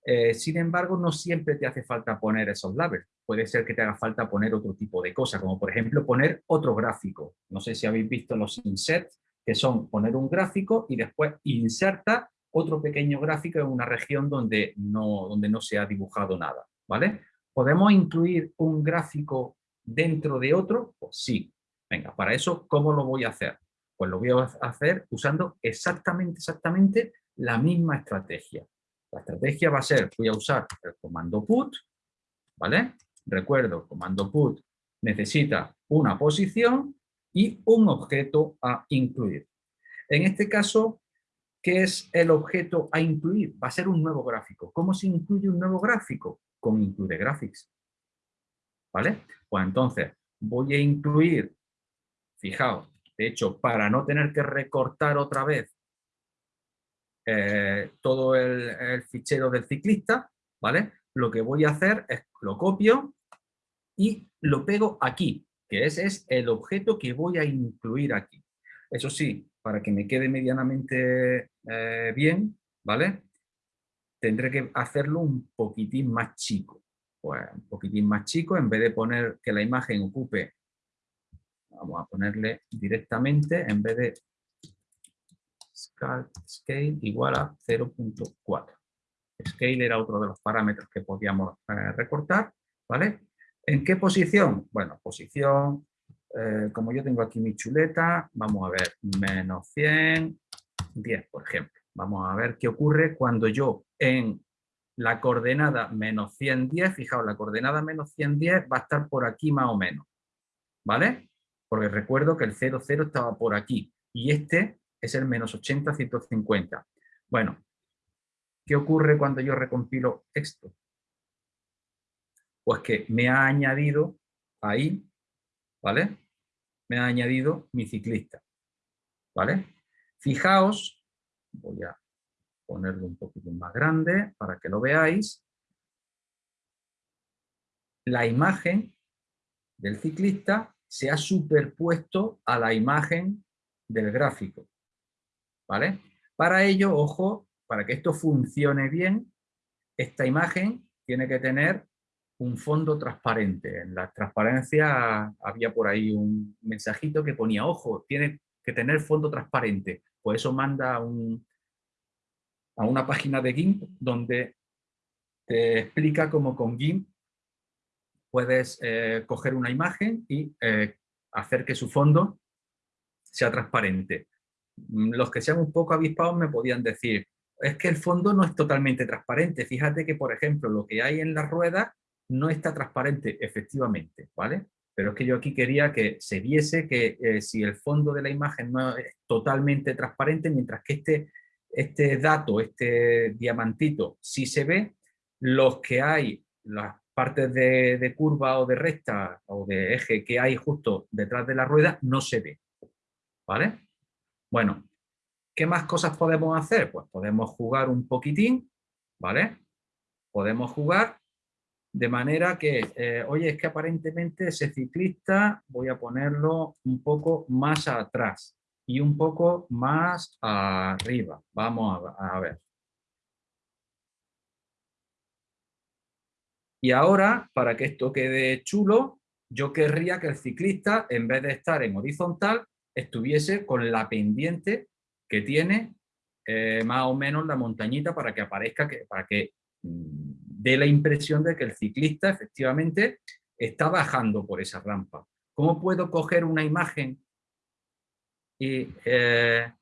eh, sin embargo, no siempre te hace falta poner esos labels. Puede ser que te haga falta poner otro tipo de cosas, como por ejemplo poner otro gráfico. No sé si habéis visto los insert, que son poner un gráfico y después inserta otro pequeño gráfico en una región donde no, donde no se ha dibujado nada. ¿vale? ¿Podemos incluir un gráfico dentro de otro? Pues sí. Venga, para eso, ¿cómo lo voy a hacer? Pues lo voy a hacer usando exactamente, exactamente la misma estrategia. La estrategia va a ser, voy a usar el comando put, ¿vale? Recuerdo, comando put necesita una posición y un objeto a incluir. En este caso, ¿qué es el objeto a incluir? Va a ser un nuevo gráfico. ¿Cómo se incluye un nuevo gráfico? Con include graphics. ¿Vale? Pues entonces voy a incluir, fijaos, de hecho, para no tener que recortar otra vez eh, todo el, fichero del ciclista, ¿vale? Lo que voy a hacer es lo copio y lo pego aquí, que ese es el objeto que voy a incluir aquí. Eso sí, para que me quede medianamente eh, bien, ¿vale? Tendré que hacerlo un poquitín más chico. Pues un poquitín más chico, en vez de poner que la imagen ocupe Vamos a ponerle directamente, en vez de scale igual a 0.4. Scale era otro de los parámetros que podíamos eh, recortar, ¿vale? ¿En qué posición? Bueno, posición, eh, como yo tengo aquí mi chuleta, vamos a ver, menos 100, 10, por ejemplo. Vamos a ver qué ocurre cuando yo en la coordenada menos 110, fijaos, la coordenada menos 110 va a estar por aquí más o menos, ¿vale? Porque recuerdo que el 0, 0 estaba por aquí y este es el menos 80, 150. Bueno, ¿qué ocurre cuando yo recompilo esto? Pues que me ha añadido ahí, ¿vale? Me ha añadido mi ciclista, ¿vale? Fijaos, voy a ponerlo un poquito más grande para que lo veáis. La imagen del ciclista se ha superpuesto a la imagen del gráfico. ¿vale? Para ello, ojo, para que esto funcione bien, esta imagen tiene que tener un fondo transparente. En la transparencia había por ahí un mensajito que ponía, ojo, tiene que tener fondo transparente. Pues eso manda a, una página de GIMP donde te explica cómo con GIMP puedes eh, coger una imagen y eh, hacer que su fondo sea transparente. Mm, los que sean un poco avispados me podían decir, es que el fondo no es totalmente transparente. Fíjate que, por ejemplo, lo que hay en la rueda no está transparente, efectivamente, ¿vale? Pero es que yo aquí quería que se viese que eh, si el fondo de la imagen no es totalmente transparente, mientras que este, este dato, este diamantito, sí se ve, los que hay, las partes de, curva o de recta o de eje que hay justo detrás de la rueda, no se ve, ¿vale? Bueno, ¿qué más cosas podemos hacer? Pues podemos jugar un poquitín, ¿vale? Podemos jugar de manera que, eh, oye, es que aparentemente ese ciclista voy a ponerlo un poco más atrás y un poco más arriba. Vamos a ver. Y ahora, para que esto quede chulo, yo querría que el ciclista, en vez de estar en horizontal, estuviese con la pendiente que tiene eh, más o menos la montañita para que aparezca, para que mm, dé la impresión de que el ciclista efectivamente está bajando por esa rampa. ¿Cómo puedo coger una imagen y, eh,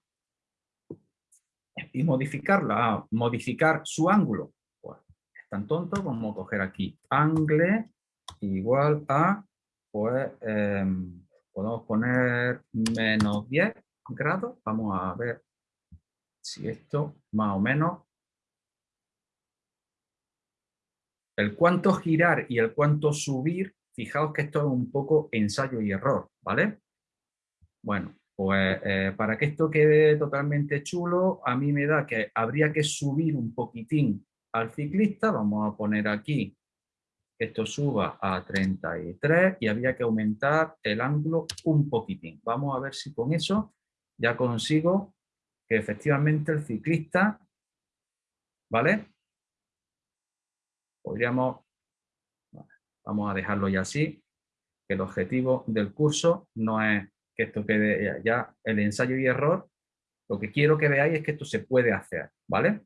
modificarla? Ah, modificar su ángulo. Tan tonto como coger aquí angle igual a pues, em, podemos poner menos 10 grados. Vamos a ver si esto más o menos. El cuánto girar y el cuánto subir, fijaos que esto es un poco ensayo y error, ¿vale? Bueno, pues eh, para que esto quede totalmente chulo, a mí me da que habría que subir un poquitín al ciclista. Vamos a poner aquí esto suba a 33 y había que aumentar el ángulo un poquitín. Vamos a ver si con eso ya consigo que efectivamente el ciclista, ¿vale? Podríamos, vamos a dejarlo ya así, que el objetivo del curso no es que esto quede ya el ensayo y error, lo que quiero que veáis es que esto se puede hacer, ¿vale?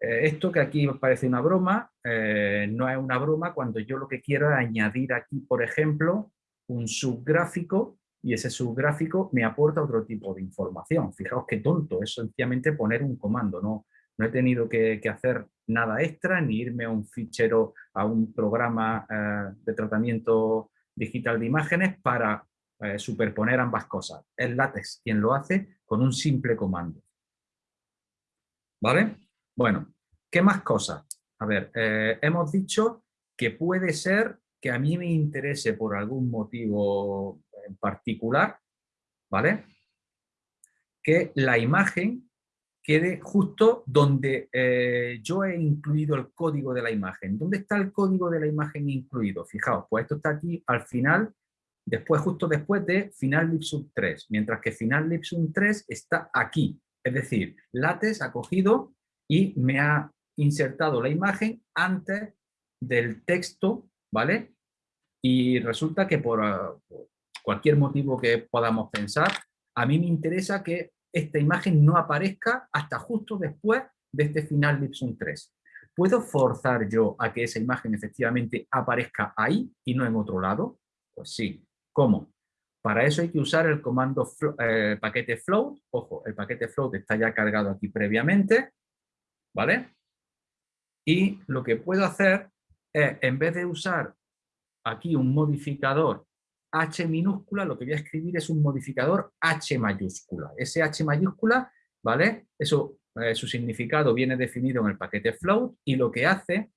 Eh, esto que aquí parece una broma, eh, no es una broma cuando yo lo que quiero es añadir aquí, por ejemplo, un subgráfico y ese subgráfico me aporta otro tipo de información. Fijaos qué tonto, es sencillamente poner un comando, no, no he tenido que, hacer nada extra ni irme a un fichero, a un programa eh, de tratamiento digital de imágenes para superponer ambas cosas. Es látex quien lo hace con un simple comando. ¿Vale? Bueno, ¿qué más cosas? A ver, eh, hemos dicho que puede ser que a mí me interese por algún motivo en particular, ¿vale? Que la imagen quede justo donde eh, yo he incluido el código de la imagen. ¿Dónde está el código de la imagen incluido? Fijaos, pues esto está aquí al final, después, justo después de final libsum 3, mientras que final libsum 3 está aquí. Es decir, lates ha cogido y me ha insertado la imagen antes del texto, ¿vale? Y resulta que por, cualquier motivo que podamos pensar, a mí me interesa que esta imagen no aparezca hasta justo después de este final Lipsum 3. ¿Puedo forzar yo a que esa imagen efectivamente aparezca ahí y no en otro lado? Pues sí. ¿Cómo? Para eso hay que usar el comando eh, paquete float. Ojo, el paquete float está ya cargado aquí previamente. ¿Vale? Y lo que puedo hacer es, en vez de usar aquí un modificador H minúscula, lo que voy a escribir es un modificador H mayúscula. Ese H mayúscula, ¿vale? Eso, eh, su significado viene definido en el paquete float y lo que hace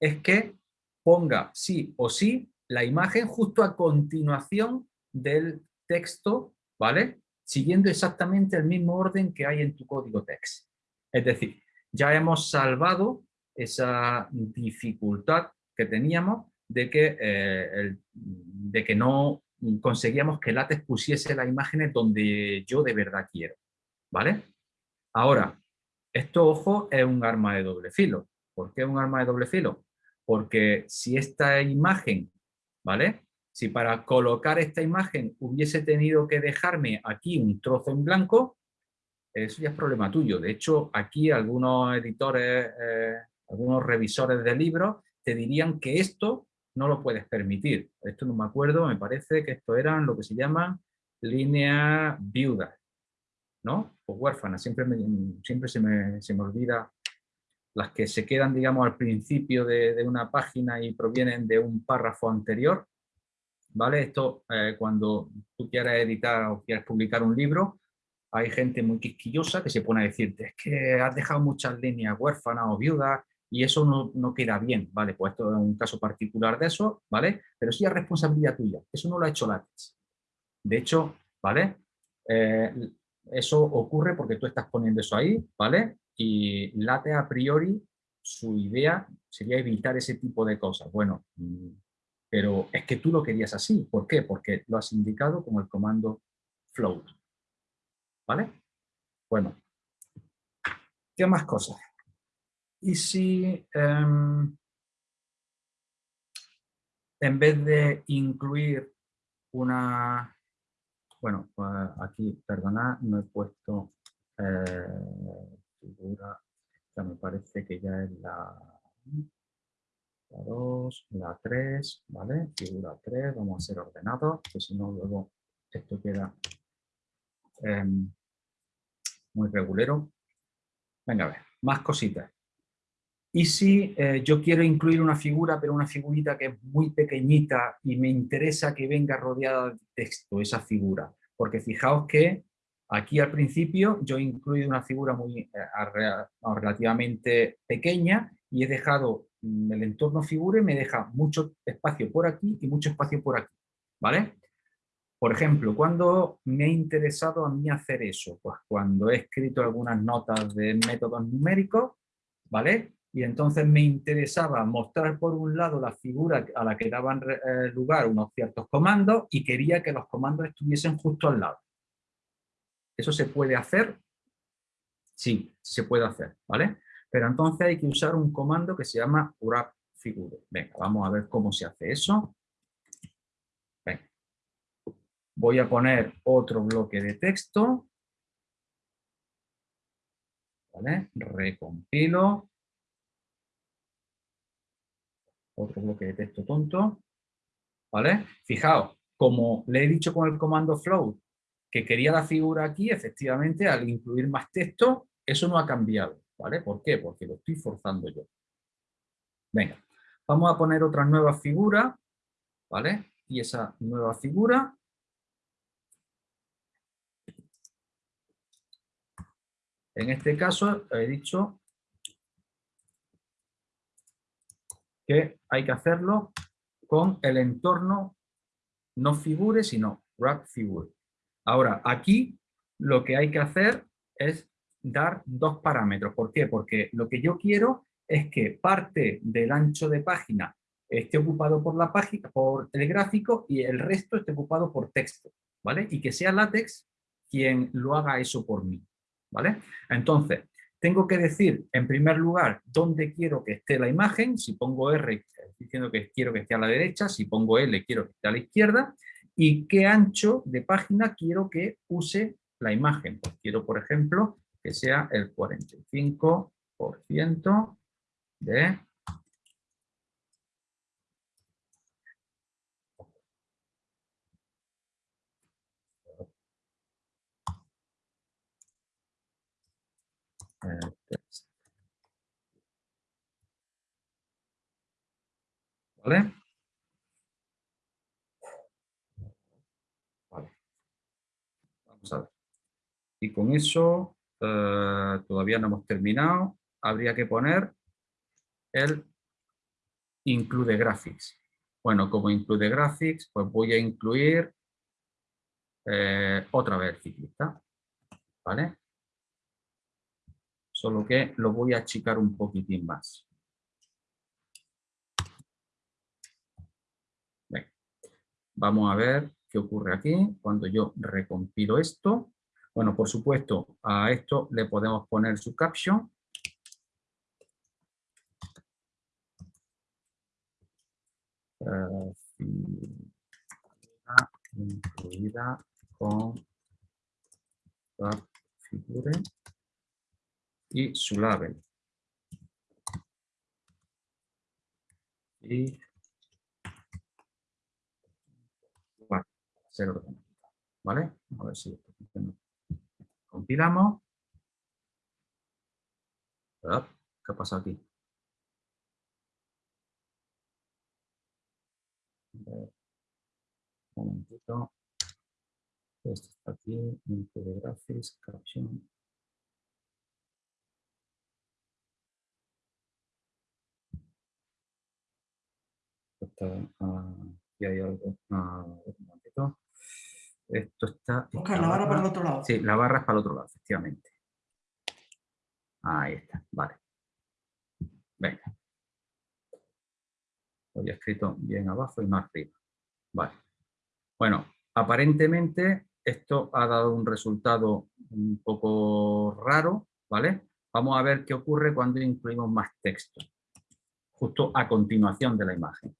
es que ponga sí o sí la imagen justo a continuación del texto, ¿vale? Siguiendo exactamente el mismo orden que hay en tu código text. Es decir, ya hemos salvado esa dificultad que teníamos de que, eh, de que no conseguíamos que látex pusiese las imágenes donde yo de verdad quiero. ¿Vale? Ahora, esto, ojo, es un arma de doble filo. ¿Por qué es un arma de doble filo? Porque si esta imagen, ¿vale? Si para colocar esta imagen hubiese tenido que dejarme aquí un trozo en blanco, eso ya es problema tuyo. De hecho, aquí algunos editores, eh, algunos revisores de libros te dirían que esto no lo puedes permitir. Esto no me acuerdo, me parece que esto eran lo que se llama línea viuda, ¿no? O huérfana, siempre, siempre se, me, se me olvida las que se quedan, digamos, al principio de, una página y provienen de un párrafo anterior, ¿vale? Esto, eh, cuando tú quieras editar o quieras publicar un libro, hay gente muy quisquillosa que se pone a decirte, es que has dejado muchas líneas huérfanas o viudas, y eso no, queda bien, ¿vale? Pues esto es un caso particular de eso, ¿vale? Pero sí es responsabilidad tuya, eso no lo ha hecho látex. De hecho, ¿vale? Eh, eso ocurre porque tú estás poniendo eso ahí, ¿vale? Y látex a priori, su idea sería evitar ese tipo de cosas. Bueno, pero es que tú lo querías así. ¿Por qué? Porque lo has indicado con el comando float. ¿Vale? Bueno, ¿qué más cosas? Y si em, en vez de incluir una... Bueno, pues aquí, perdonad, no he puesto eh, figura, ya me parece que ya es la, la 2, la 3, ¿vale? Figura 3, vamos a ser ordenados, que si no luego esto queda em, muy regulero. Venga, a ver, más cositas. Y si eh, yo quiero incluir una figura, pero una figurita que es muy pequeñita y me interesa que venga rodeada de texto, esa figura. Porque fijaos que aquí al principio yo he incluido una figura muy eh, relativamente pequeña y he dejado mm, el entorno figura y me deja mucho espacio por aquí y mucho espacio por aquí. ¿Vale? Por ejemplo, cuando me ha interesado a mí hacer eso? Pues cuando he escrito algunas notas de métodos numéricos, ¿vale? y entonces me interesaba mostrar por un lado la figura a la que daban eh, lugar unos ciertos comandos y quería que los comandos estuviesen justo al lado. ¿Eso se puede hacer? Sí, se puede hacer, ¿vale? Pero entonces hay que usar un comando que se llama wrap figure. Venga, vamos a ver cómo se hace eso. Voy a poner otro bloque de texto. ¿Vale? Recompilo otro bloque de texto tonto, ¿vale? Fijaos, como le he dicho con el comando float que quería la figura aquí, efectivamente, al incluir más texto, eso no ha cambiado, ¿vale? ¿Por qué? Porque lo estoy forzando yo. Venga, vamos a poner otra nueva figura, ¿vale? Y esa nueva figura En este caso he dicho que hay que hacerlo con el entorno no figure, sino wrap figure. Ahora, aquí lo que hay que hacer es dar dos parámetros. ¿Por qué? Porque lo que yo quiero es que parte del ancho de página esté ocupado por el gráfico y el resto esté ocupado por texto, ¿vale? Y que sea látex quien lo haga eso por mí, ¿vale? Entonces, tengo que decir, en primer lugar, dónde quiero que esté la imagen. Si pongo R, diciendo que quiero que esté a la derecha. Si pongo L, quiero que esté a la izquierda. y qué ancho de página quiero que use la imagen. Pues quiero, por ejemplo, que sea el 45% de ¿Vale? Vale. Vamos a ver. Y con eso eh, todavía no hemos terminado. Habría que poner el include graphics. Bueno, como include graphics, pues voy a incluir eh, otra vez el ciclista. ¿Vale? Solo que lo voy a achicar un poquitín más. Vamos a ver qué ocurre aquí cuando yo recompilo esto. Bueno, por supuesto, a esto le podemos poner su caption. incluida con figure y su label. Y ¿Vale? A ver si. Compilamos. ¿Qué pasa aquí? Un momentito. Aquí, de graphics, caption. Está, uh, aquí hay algo. Uh, un momentito. Esto está... Oscar, la barra para el otro lado. Sí, la barra es para el otro lado, efectivamente. Ahí está, vale. Venga. Lo había escrito bien abajo y más arriba. Vale. Bueno, aparentemente esto ha dado un resultado un poco raro, ¿vale? Vamos a ver qué ocurre cuando incluimos más texto, justo a continuación de la imagen.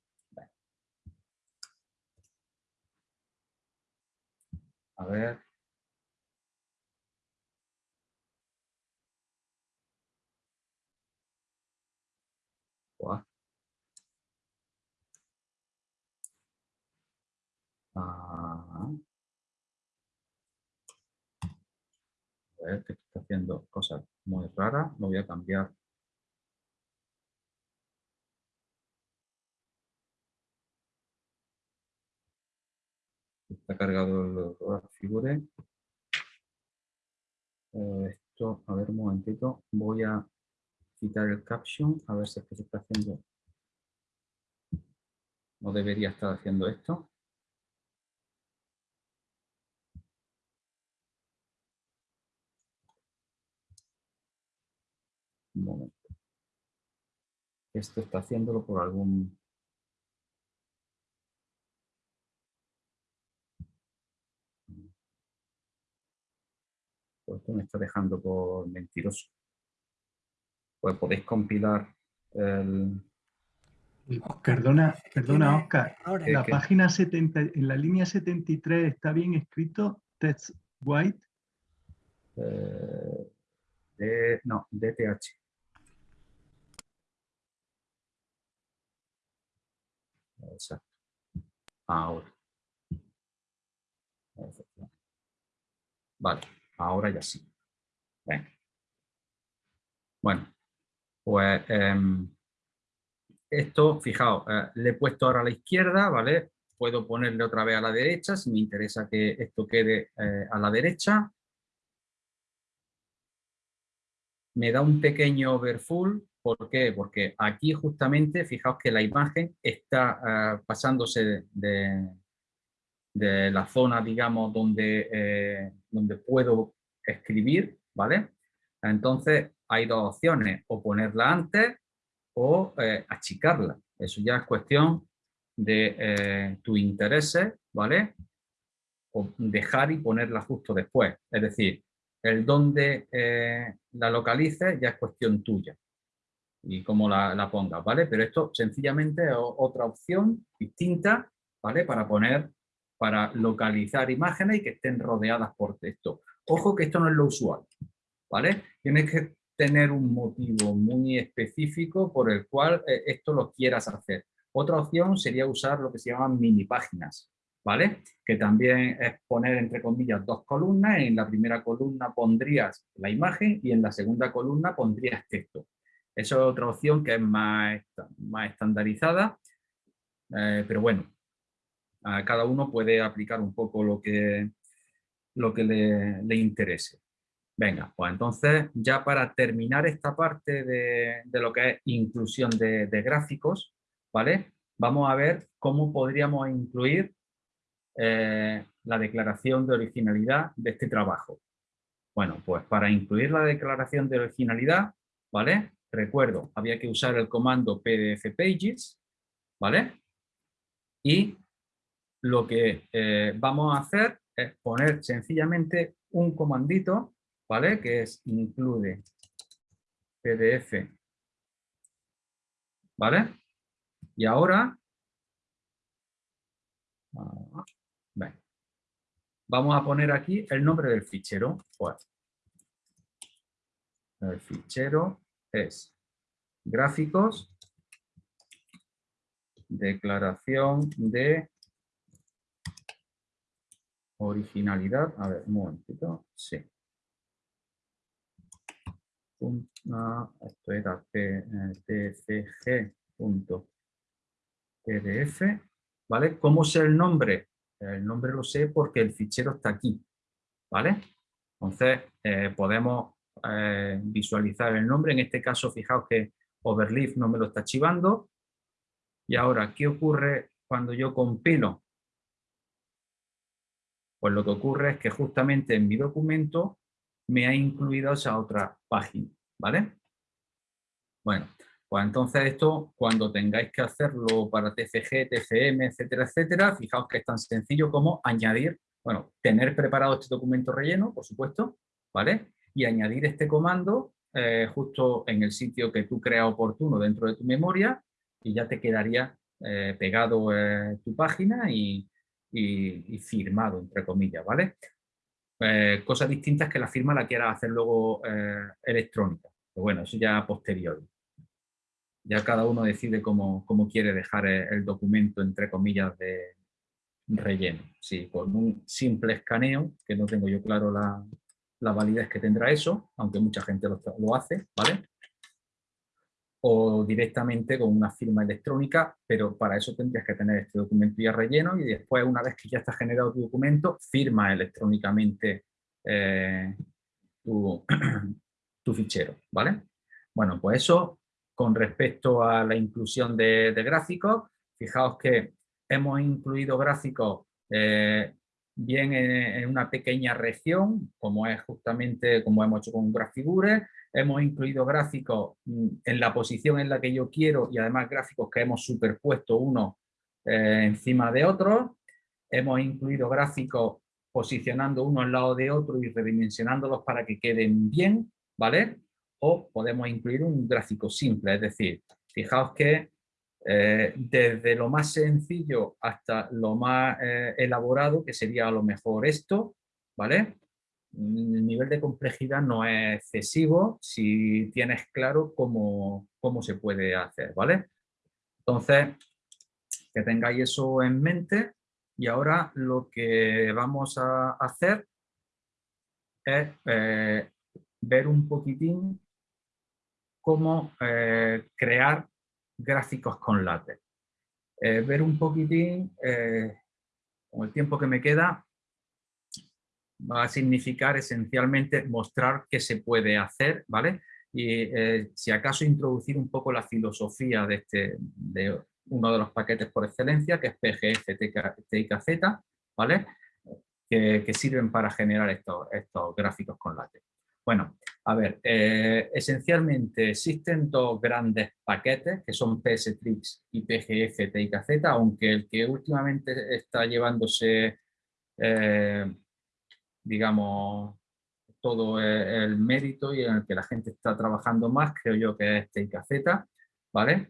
A ver. Ah. A ver, que está haciendo cosas muy raras. Lo voy a cambiar está cargado el figure. Eh, esto, a ver un momentito, voy a quitar el caption, a ver si es que se está haciendo. No debería estar haciendo esto. Un momento. Esto está haciéndolo por algún esto me está dejando por mentiroso. Pues podéis compilar el... Perdona, perdona Oscar, la página 70, en la línea 73 está bien escrito text white. Eh, no, DTH. Exacto. Ahora. Vale. Ahora ya sí. Bueno, pues em, esto, fijaos, eh, le he puesto ahora a la izquierda, ¿vale? Puedo ponerle otra vez a la derecha si me interesa que esto quede eh, a la derecha. Me da un pequeño overfull, ¿por qué? Porque aquí justamente, fijaos que la imagen está eh, pasándose de, de la zona, digamos, donde, eh, donde puedo escribir, ¿vale? Entonces hay dos opciones, o ponerla antes o eh, achicarla. Eso ya es cuestión de eh, tus ¿vale? O dejar y ponerla justo después. Es decir, el dónde la localices ya es cuestión tuya y cómo la, la pongas, ¿vale? Pero esto sencillamente es otra opción distinta, ¿vale? Para poner para localizar imágenes y que estén rodeadas por texto. Ojo que esto no es lo usual, ¿vale? Tienes que tener un motivo muy específico por el cual eh, esto lo quieras hacer. Otra opción sería usar lo que se llaman mini páginas, ¿vale? Que también es poner entre comillas dos columnas, en la primera columna pondrías la imagen y en la segunda columna pondrías texto. Eso es otra opción que es más, más estandarizada, eh, pero bueno, cada uno puede aplicar un poco lo que, lo que le, interese. Venga, pues entonces ya para terminar esta parte de, lo que es inclusión de, gráficos, ¿vale? Vamos a ver cómo podríamos incluir eh, la declaración de originalidad de este trabajo. Bueno, pues para incluir la declaración de originalidad, ¿vale? Recuerdo, había que usar el comando pdf pages, ¿vale? Y lo que eh, vamos a hacer es poner sencillamente un comandito, ¿vale? Que es include pdf, ¿vale? Y ahora, ah, vamos a poner aquí el nombre del fichero. El fichero es gráficos, declaración de Originalidad, a ver, un momentito, sí. Esto era tcg.pdf, ¿vale? ¿Cómo sé el nombre? El nombre lo sé porque el fichero está aquí, ¿vale? Entonces, eh, podemos eh, visualizar el nombre. En este caso, fijaos que Overleaf no me lo está archivando. Y ahora, ¿qué ocurre cuando yo compilo? Pues lo que ocurre es que justamente en mi documento me ha incluido esa otra página, ¿vale? Bueno, pues entonces esto, cuando tengáis que hacerlo para TCG, TCM, etcétera, etcétera, fijaos que es tan sencillo como añadir, bueno, tener preparado este documento relleno, por supuesto, ¿vale? Y añadir este comando eh, justo en el sitio que tú creas oportuno dentro de tu memoria y ya te quedaría eh, pegado eh, tu página y, y, firmado, entre comillas, ¿vale? Eh, cosas distintas que la firma la quiera hacer luego eh, electrónica. Pero bueno, eso ya posterior. Ya cada uno decide cómo, cómo quiere dejar el documento, entre comillas, de relleno. Sí, con un simple escaneo, que no tengo yo claro la, la validez que tendrá eso, aunque mucha gente lo, lo hace, ¿vale? O directamente con una firma electrónica, pero para eso tendrías que tener este documento ya relleno y después, una vez que ya está generado tu documento, firma electrónicamente eh, tu, fichero, ¿vale? Bueno, pues eso con respecto a la inclusión de, gráficos, fijaos que hemos incluido gráficos eh, bien en, una pequeña región, como es justamente como hemos hecho con Grafigure, hemos incluido gráficos mm, en la posición en la que yo quiero y además gráficos que hemos superpuesto uno eh, encima de otro, hemos incluido gráficos posicionando uno al lado de otro y redimensionándolos para que queden bien, ¿vale? O podemos incluir un gráfico simple, es decir, fijaos que eh, desde lo más sencillo hasta lo más eh, elaborado, que sería a lo mejor esto, ¿vale? El nivel de complejidad no es excesivo si tienes claro cómo, cómo se puede hacer, ¿vale? Entonces, que tengáis eso en mente y ahora lo que vamos a hacer es eh, ver un poquitín cómo crear gráficos con látex. Eh, ver un poquitín, eh, con el tiempo que me queda, va a significar esencialmente mostrar qué se puede hacer, ¿vale? Y eh, si acaso introducir un poco la filosofía de, este, de uno de los paquetes por excelencia, que es PGF, TIKZ, ¿vale? Que, sirven para generar estos, estos gráficos con látex. Bueno, a ver, eh, esencialmente existen dos grandes paquetes que son PSTrix y PGF TIKZ, aunque el que últimamente está llevándose, eh, digamos, todo el mérito y en el que la gente está trabajando más, creo yo que es TIKZ, ¿vale?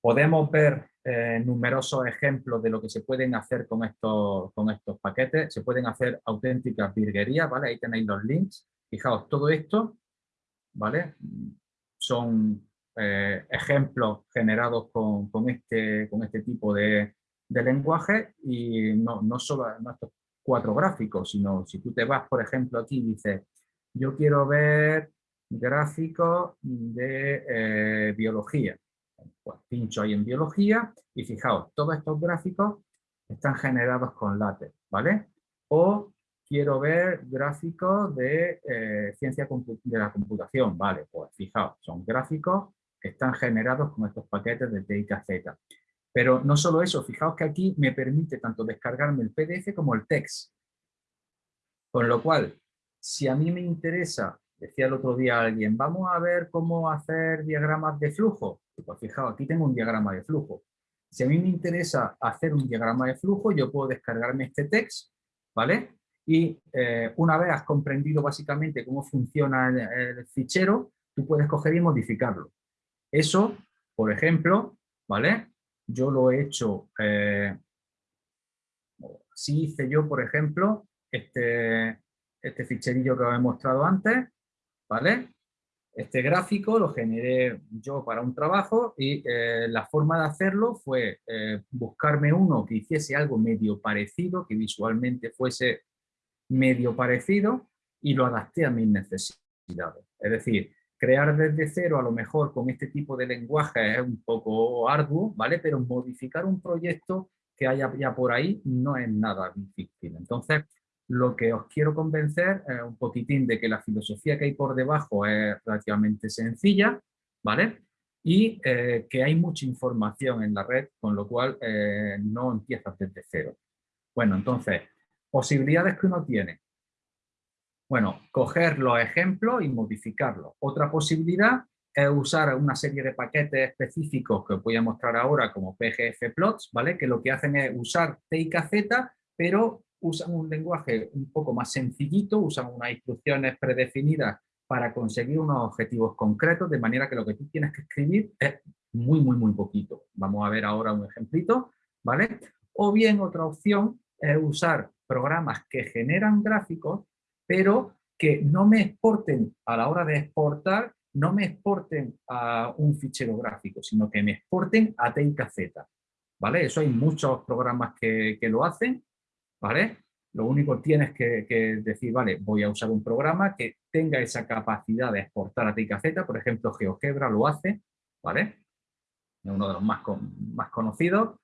Podemos ver eh, numerosos ejemplos de lo que se pueden hacer con estos, con estos paquetes. Se pueden hacer auténticas virguerías, ¿vale? Ahí tenéis los links. Fijaos, todo esto, ¿vale? Son eh, ejemplos generados con, este, con este tipo de, lenguaje y no, no solo estos cuatro gráficos, sino si tú te vas, por ejemplo, aquí y dices, yo quiero ver gráficos de eh, biología. Pues pincho ahí en biología y fijaos, todos estos gráficos están generados con látex, ¿vale? O quiero ver gráficos de eh, ciencia de la computación, ¿vale? Pues fijaos, son gráficos que están generados con estos paquetes de TIKZ. Pero no solo eso, fijaos que aquí me permite tanto descargarme el PDF como el text. Con lo cual, si a mí me interesa, decía el otro día alguien, vamos a ver cómo hacer diagramas de flujo. Pues fijaos, aquí tengo un diagrama de flujo. Si a mí me interesa hacer un diagrama de flujo, yo puedo descargarme este text, ¿vale? Y eh, una vez has comprendido básicamente cómo funciona el, fichero, tú puedes coger y modificarlo. Eso, por ejemplo, ¿vale? Yo lo he hecho, eh, así hice yo, por ejemplo, este, este ficherillo que os he mostrado antes, ¿vale? Este gráfico lo generé yo para un trabajo y eh, la forma de hacerlo fue eh, buscarme uno que hiciese algo medio parecido, que visualmente fuese medio parecido y lo adapté a mis necesidades. Es decir, crear desde cero a lo mejor con este tipo de lenguaje es un poco arduo, ¿vale? Pero modificar un proyecto que haya ya por ahí no es nada difícil. Entonces, lo que os quiero convencer es un poquitín de que la filosofía que hay por debajo es relativamente sencilla, ¿vale? Y eh, que hay mucha información en la red, con lo cual eh, no empiezas desde cero. Bueno, entonces, posibilidades que uno tiene. Bueno, coger los ejemplos y modificarlos. Otra posibilidad es usar una serie de paquetes específicos que os voy a mostrar ahora como PGF plots, ¿vale? Que lo que hacen es usar TIKZ, pero usan un lenguaje un poco más sencillito, usan unas instrucciones predefinidas para conseguir unos objetivos concretos, de manera que lo que tú tienes que escribir es muy, muy, muy poquito. Vamos a ver ahora un ejemplito, ¿vale? O bien otra opción es usar programas que generan gráficos, pero que no me exporten a la hora de exportar, no me exporten a un fichero gráfico, sino que me exporten a TIKZ, ¿vale? Eso hay muchos programas que, que lo hacen, ¿vale? Lo único tienes que, decir, vale, voy a usar un programa que tenga esa capacidad de exportar a TIKZ, por ejemplo, GeoGebra lo hace, ¿vale? Es uno de los más, más conocidos,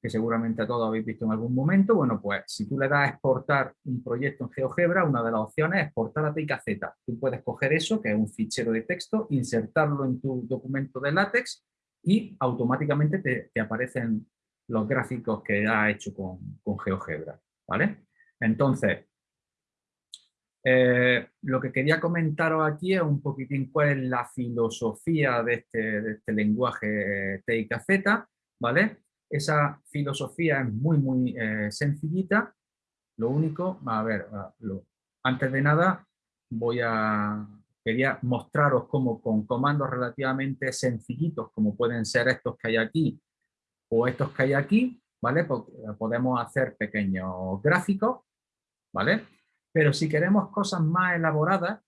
que seguramente a todos habéis visto en algún momento. Bueno, pues si tú le das a exportar un proyecto en GeoGebra, una de las opciones es exportar a TIKZ. Tú puedes coger eso, que es un fichero de texto, insertarlo en tu documento de látex y automáticamente te, aparecen los gráficos que has hecho con, con GeoGebra. ¿vale? Entonces, eh, lo que quería comentaros aquí es un poquitín cuál es la filosofía de este, este lenguaje TIKZ, ¿vale? Esa filosofía es muy, muy eh, sencillita. Lo único, a ver, antes de nada voy a, quería mostraros cómo con comandos relativamente sencillitos, como pueden ser estos que hay aquí o estos que hay aquí, ¿vale? Eh, podemos hacer pequeños gráficos, ¿vale? Pero si queremos cosas más elaboradas,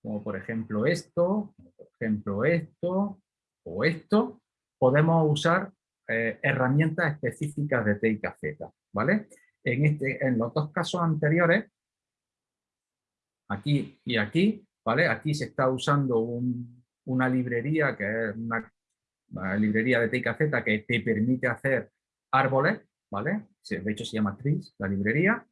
como por ejemplo esto, por ejemplo esto o esto, podemos usar eh, herramientas específicas de TIKZ, ¿vale? En, este, en los dos casos anteriores, aquí y aquí, ¿vale? Aquí se está usando una librería que es una, librería de TIKZ que te permite hacer árboles, ¿vale? De hecho se llama Trees, la librería.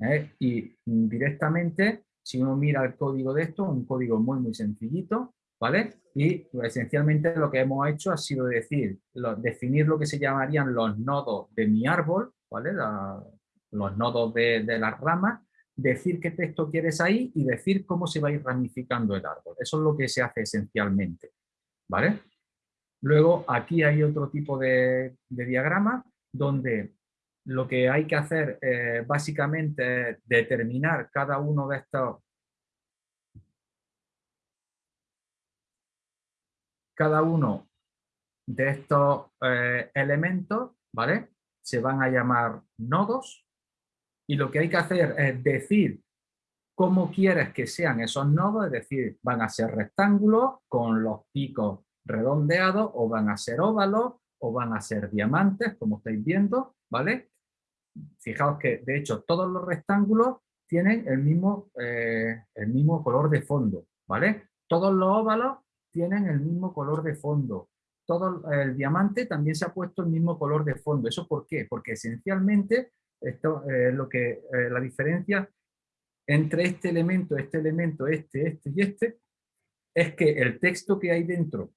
¿eh? Y directamente, si uno mira el código de esto, un código muy, muy sencillito, ¿vale? Y pues, esencialmente lo que hemos hecho ha sido decir, definir lo que se llamarían los nodos de mi árbol, ¿vale? los nodos de, de las ramas, decir qué texto quieres ahí y decir cómo se va a ir ramificando el árbol. Eso es lo que se hace esencialmente, ¿vale? Luego aquí hay otro tipo de, diagrama donde lo que hay que hacer eh, básicamente es determinar cada uno de estos cada uno de estos eh, elementos, ¿vale? Se van a llamar nodos y lo que hay que hacer es decir cómo quieres que sean esos nodos, es decir, van a ser rectángulos con los picos redondeados o van a ser óvalos o van a ser diamantes, como estáis viendo, ¿vale? Fijaos que, de hecho, todos los rectángulos tienen el mismo, eh, el mismo color de fondo, ¿vale? Todos los óvalos tienen el mismo color de fondo. Todo el diamante también se ha puesto el mismo color de fondo. ¿Eso por qué? Porque esencialmente esto es lo que eh, la diferencia entre este elemento, este elemento, este, este y este, es que el texto que hay dentro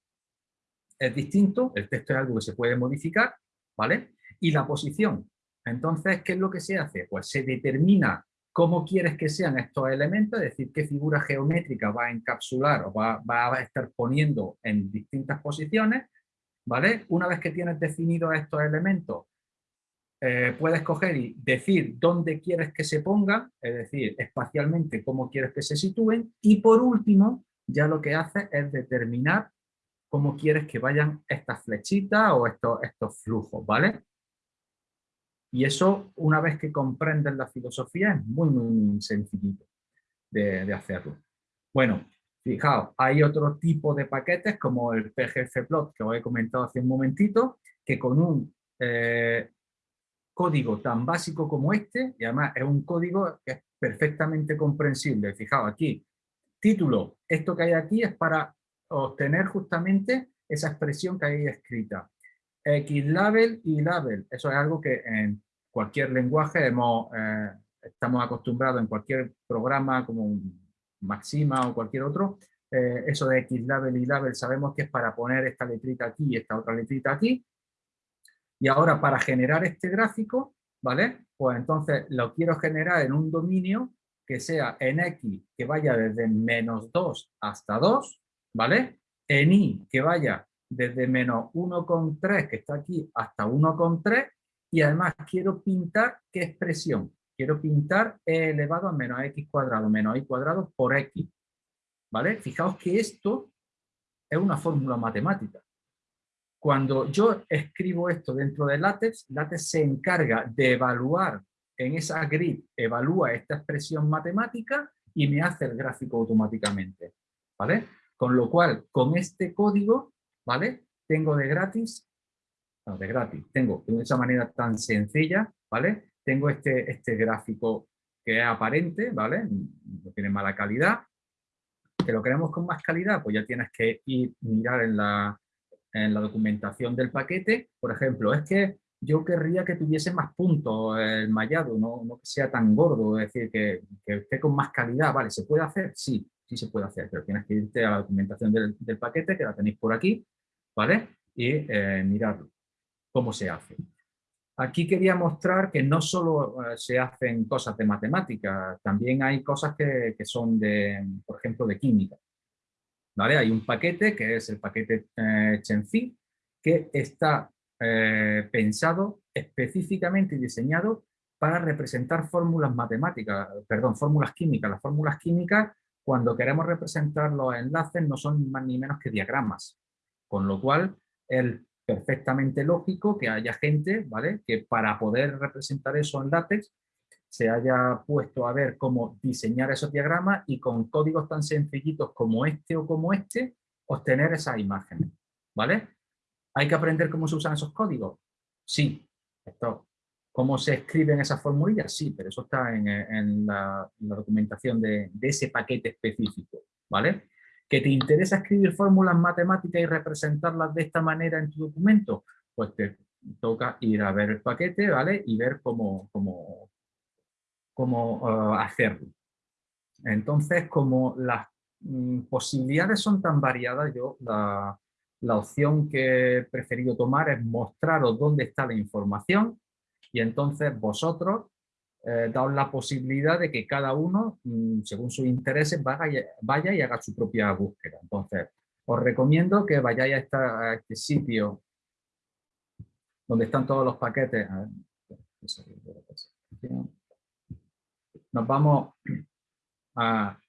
es distinto, el texto es algo que se puede modificar, ¿vale? Y la posición. Entonces, ¿qué es lo que se hace? Pues se determina cómo quieres que sean estos elementos, es decir, qué figura geométrica va a encapsular o va, a estar poniendo en distintas posiciones, ¿vale? Una vez que tienes definidos estos elementos, eh, puedes coger y decir dónde quieres que se pongan, es decir, espacialmente cómo quieres que se sitúen, y por último, ya lo que haces es determinar cómo quieres que vayan estas flechitas o estos, estos flujos, ¿vale? Y eso, una vez que comprendes la filosofía, es muy, muy sencillito de, hacerlo. Bueno, fijaos, hay otro tipo de paquetes como el pgfplot que os he comentado hace un momentito, que con un eh, código tan básico como este, y además es un código que es perfectamente comprensible. Fijaos aquí, título, esto que hay aquí es para obtener justamente esa expresión que hay escrita. Xlabel y label. Eso es algo que en cualquier lenguaje eh, estamos acostumbrados en cualquier programa como Maxima o cualquier otro. Eh, eso de Xlabel y label sabemos que es para poner esta letrita aquí y esta otra letrita aquí. Y ahora para generar este gráfico, ¿vale? Pues entonces lo quiero generar en un dominio que sea en X que vaya desde menos 2 hasta 2, ¿vale? En Y que vaya desde menos 1,3 que está aquí hasta 1,3 y además quiero pintar qué expresión. Quiero pintar e elevado a menos x cuadrado menos y cuadrado por x. ¿Vale? Fijaos que esto es una fórmula matemática. Cuando yo escribo esto dentro de LaTeX, LaTeX se encarga de evaluar en esa grid, evalúa esta expresión matemática y me hace el gráfico automáticamente. ¿Vale? Con lo cual, con este código, ¿vale? Tengo de gratis, no, de gratis, tengo de esa manera tan sencilla, ¿vale? Tengo este, este gráfico que es aparente, ¿vale? No tiene mala calidad. ¿Que lo queremos con más calidad? Pues ya tienes que ir mirar en la, en la documentación del paquete. Por ejemplo, es que yo querría que tuviese más puntos el mallado, no, no que sea tan gordo, es decir, que, que, esté con más calidad. Vale, ¿se puede hacer? Sí, sí se puede hacer, pero tienes que irte a la documentación del, del paquete, que la tenéis por aquí, ¿vale? Y eh, cómo se hace. Aquí quería mostrar que no solo eh, se hacen cosas de matemática, también hay cosas que, que, son de, por ejemplo, de química. ¿Vale? Hay un paquete que es el paquete eh, que está eh, pensado específicamente y diseñado para representar fórmulas matemáticas, perdón, fórmulas químicas. Las fórmulas químicas cuando queremos representar los enlaces no son más ni menos que diagramas, con lo cual es perfectamente lógico que haya gente ¿vale? que para poder representar eso en látex se haya puesto a ver cómo diseñar esos diagramas y con códigos tan sencillitos como este o como este, obtener esas imágenes. ¿vale? ¿Hay que aprender cómo se usan esos códigos? Sí. Esto ¿Cómo se escriben esas formulillas? Sí, pero eso está en, la, documentación de, ese paquete específico, ¿vale? ¿Que te interesa escribir fórmulas matemáticas y representarlas de esta manera en tu documento? Pues te toca ir a ver el paquete, ¿vale? Y ver cómo, cómo, cómo uh, hacerlo. Entonces, como las mm, posibilidades son tan variadas, yo la opción que he preferido tomar es mostraros dónde está la información y entonces vosotros eh, daos la posibilidad de que cada uno, mm, según sus intereses, vaya, vaya, y haga su propia búsqueda. Entonces, os recomiendo que vayáis a, este sitio donde están todos los paquetes. Nos vamos a,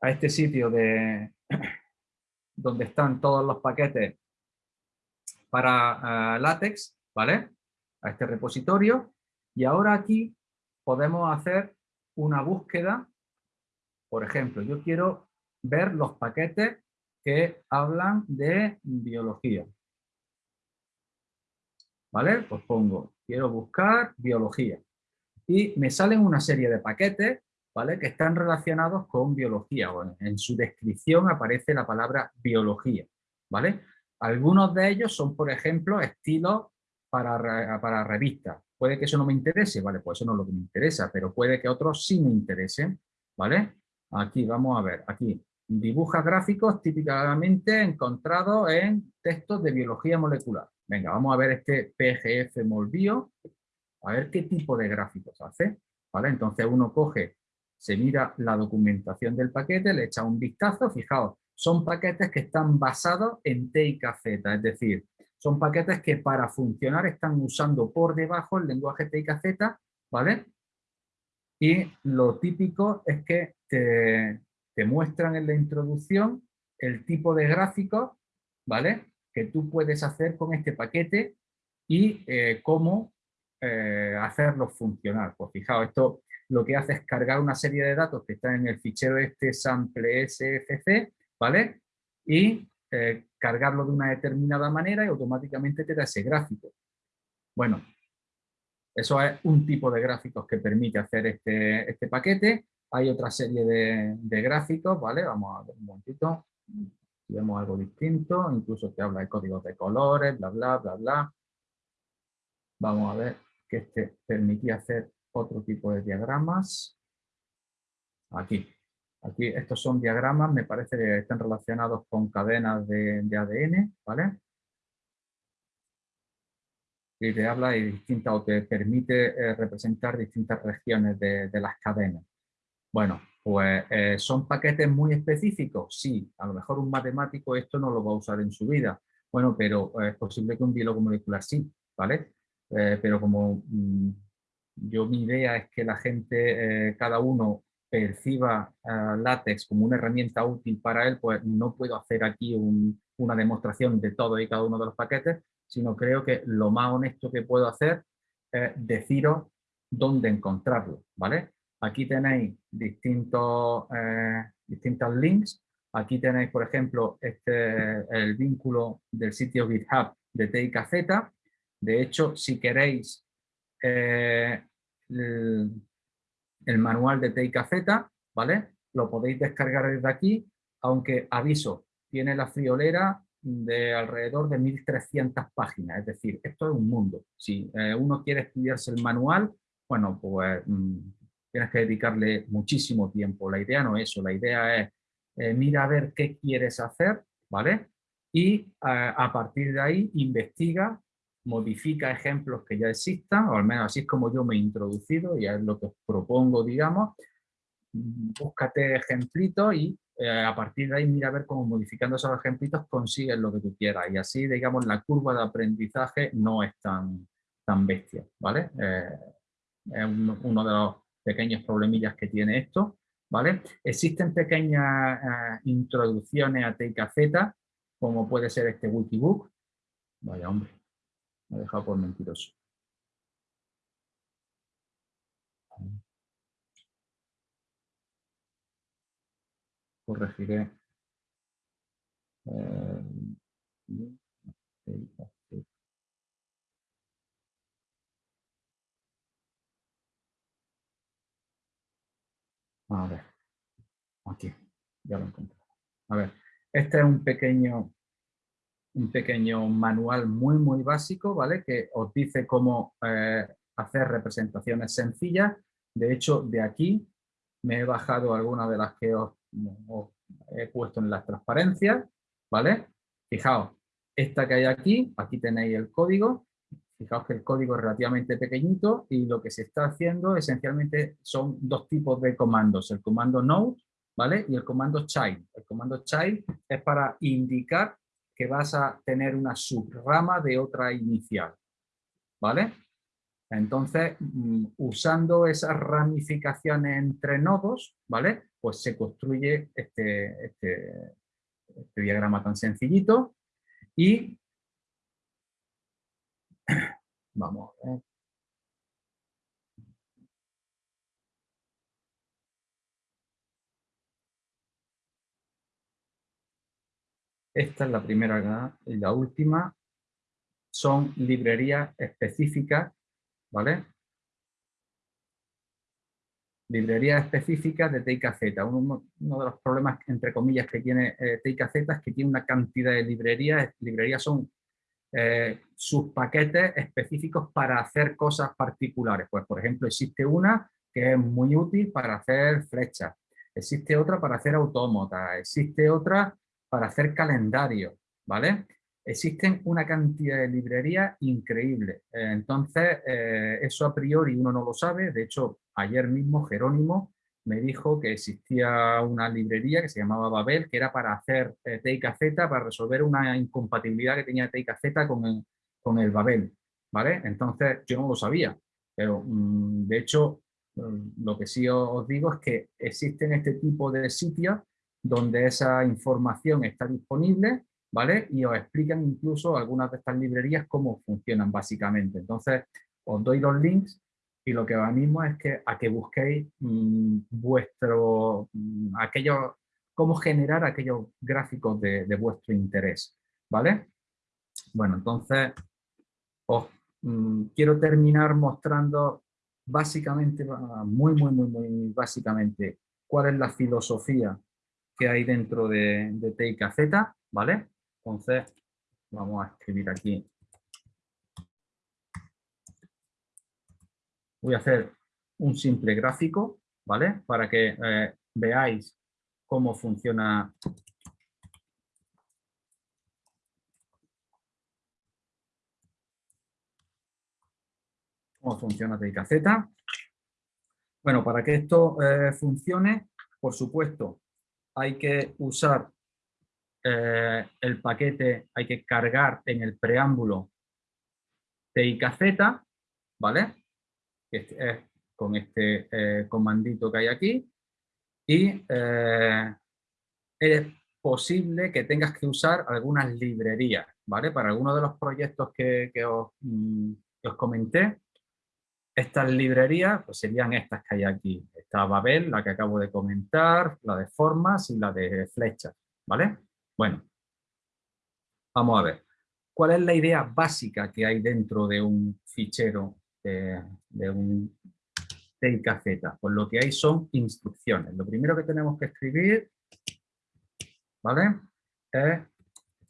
a este sitio de donde están todos los paquetes para eh, látex, ¿vale? A este repositorio. Y ahora aquí podemos hacer una búsqueda. Por ejemplo, yo quiero ver los paquetes que hablan de biología. ¿Vale? Pues pongo, quiero buscar biología. Y me salen una serie de paquetes, ¿vale? Que están relacionados con biología. en su descripción aparece la palabra biología, ¿vale? Algunos de ellos son, por ejemplo, estilos para, para revistas. Puede que eso no me interese, ¿vale? Pues eso no es lo que me interesa, pero puede que otros sí me interesen, ¿vale? Aquí, vamos a ver, aquí, dibuja gráficos típicamente encontrados en textos de biología molecular. Venga, vamos a ver este PGF Molbio, a ver qué tipo de gráficos hace, ¿vale? Entonces uno coge, se mira la documentación del paquete, le echa un vistazo, fijaos, son paquetes que están basados en TIKZ, es decir, son paquetes que para funcionar están usando por debajo el lenguaje TIKZ, ¿vale? Y lo típico es que te, muestran en la introducción el tipo de gráficos, ¿vale? Que tú puedes hacer con este paquete y eh, cómo eh, hacerlo funcionar. Pues fijaos, esto lo que hace es cargar una serie de datos que están en el fichero este sample sfc ¿vale? Y eh, cargarlo de una determinada manera y automáticamente te da ese gráfico. Bueno, eso es un tipo de gráficos que permite hacer este, este paquete. Hay otra serie de, gráficos, ¿vale? Vamos a ver un momentito. Si vemos algo distinto, incluso te habla de códigos de colores, bla, bla, bla, bla. Vamos a ver que este permitía hacer otro tipo de diagramas. Aquí. Aquí estos son diagramas, me parece que están relacionados con cadenas de, ADN, ¿vale? Y te habla de distintas, o te permite eh, representar distintas regiones de, las cadenas. Bueno, pues eh, son paquetes muy específicos, sí, a lo mejor un matemático esto no lo va a usar en su vida, bueno, pero eh, es posible que un biólogo molecular sí, ¿vale? pero como mm, yo mi idea es que la gente, cada uno perciba látex como una herramienta útil para él, pues no puedo hacer aquí una demostración de todo y cada uno de los paquetes, sino creo que lo más honesto que puedo hacer es deciros dónde encontrarlo, ¿vale? Aquí tenéis distintos, eh, distintos links. Aquí tenéis, por ejemplo, este, el vínculo del sitio GitHub de TIKZ. De hecho, si queréis eh, el manual de TIKZ, ¿vale? Lo podéis descargar desde aquí, aunque aviso, tiene la friolera de alrededor de 1300 páginas, es decir, esto es un mundo. Si eh, uno quiere estudiarse el manual, bueno, pues mm, tienes que dedicarle muchísimo tiempo. La idea no es eso, la idea es eh, mira a ver qué quieres hacer, ¿vale? Y eh, a partir de ahí investiga modifica ejemplos que ya existan, o al menos así es como yo me he introducido y es lo que os propongo, digamos, búscate ejemplitos y eh, a partir de ahí mira a ver cómo modificando esos ejemplitos consigues lo que tú quieras y así, digamos, la curva de aprendizaje no es tan, tan bestia, ¿vale? Eh, es uno de los pequeños problemillas que tiene esto, ¿vale? Existen pequeñas eh, introducciones a TKZ, como puede ser este Wikibook, vaya hombre, me ha dejado por mentiroso. Corregiré. Eh, a ver, aquí, ya lo encontré. A ver, este es un pequeño un pequeño manual muy, muy básico, ¿vale? Que os dice cómo eh, hacer representaciones sencillas. De hecho, de aquí me he bajado algunas de las que os, he puesto en las transparencias, ¿vale? Fijaos, esta que hay aquí, aquí tenéis el código. Fijaos que el código es relativamente pequeñito y lo que se está haciendo esencialmente son dos tipos de comandos. El comando node, ¿vale? Y el comando child. El comando child es para indicar que vas a tener una subrama de otra inicial, ¿vale? Entonces, mm, usando esas ramificaciones entre nodos, ¿vale? Pues se construye este, este, este diagrama tan sencillito y Vamos a ver. Esta es la primera y la última. Son librerías específicas, ¿vale? Librerías específicas de TIKZ. Uno, uno de los problemas, entre comillas, que tiene eh, TIKZ es que tiene una cantidad de librerías. Librerías son eh, sus paquetes específicos para hacer cosas particulares. Pues, por ejemplo, existe una que es muy útil para hacer flechas, existe otra para hacer autómatas, existe otra para hacer calendario, ¿vale? Existen una cantidad de librerías increíble. Entonces, eh, eso a priori uno no lo sabe. De hecho, ayer mismo Jerónimo me dijo que existía una librería que se llamaba Babel, que era para hacer eh, TIKZ, para resolver una incompatibilidad que tenía TIKZ con el, con el Babel, ¿vale? Entonces, yo no lo sabía, pero mm, de hecho, mm, lo que sí os digo es que existen este tipo de sitios donde esa información está disponible, ¿vale? Y os explican incluso algunas de estas librerías cómo funcionan básicamente. Entonces, os doy los links y lo que os animo es que, a que busquéis mm, vuestro, mm, aquello, cómo generar aquellos gráficos de, vuestro interés, ¿vale? Bueno, entonces os mm, quiero terminar mostrando básicamente, muy, muy, muy, muy básicamente, cuál es la filosofía que hay dentro de, de TIKZ, ¿vale? Entonces, vamos a escribir aquí. Voy a hacer un simple gráfico, ¿vale? Para que eh, veáis cómo funciona cómo funciona TIKZ. Bueno, para que esto eh, funcione, por supuesto, hay que usar eh, el paquete, hay que cargar en el preámbulo TIKZ, ¿vale? Con este eh, comandito que hay aquí. Y eh, es posible que tengas que usar algunas librerías, ¿vale? Para algunos de los proyectos que, os, mm, os comenté, estas librerías pues serían estas que hay aquí. Está Babel, la que acabo de comentar, la de formas y la de flechas, ¿vale? Bueno, vamos a ver. ¿Cuál es la idea básica que hay dentro de un fichero de, un TIKZ? Pues lo que hay son instrucciones. Lo primero que tenemos que escribir, ¿vale? Es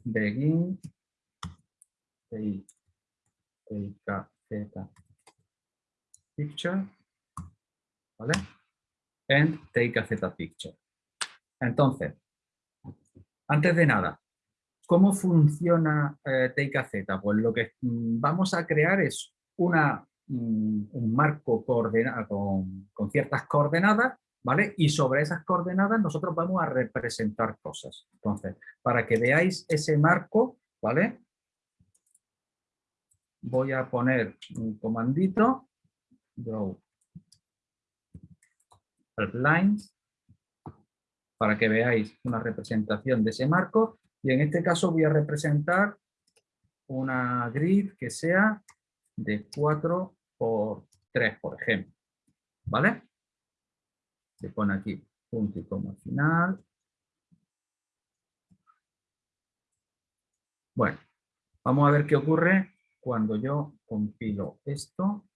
begin TIKZ picture, ¿vale? And take a Z picture. Entonces, antes de nada, ¿cómo funciona eh, Take a Z? Pues lo que mm, vamos a crear es mm, un marco con, con ciertas coordenadas ¿vale? Y sobre esas coordenadas nosotros vamos a representar cosas. Entonces, para que veáis ese marco, ¿vale? Voy a poner un comandito draw lines para que veáis una representación de ese marco y en este caso voy a representar una grid que sea de 4 por 3, por ejemplo. ¿Vale? Se pone aquí punto y coma final. Bueno, vamos a ver qué ocurre cuando yo compilo esto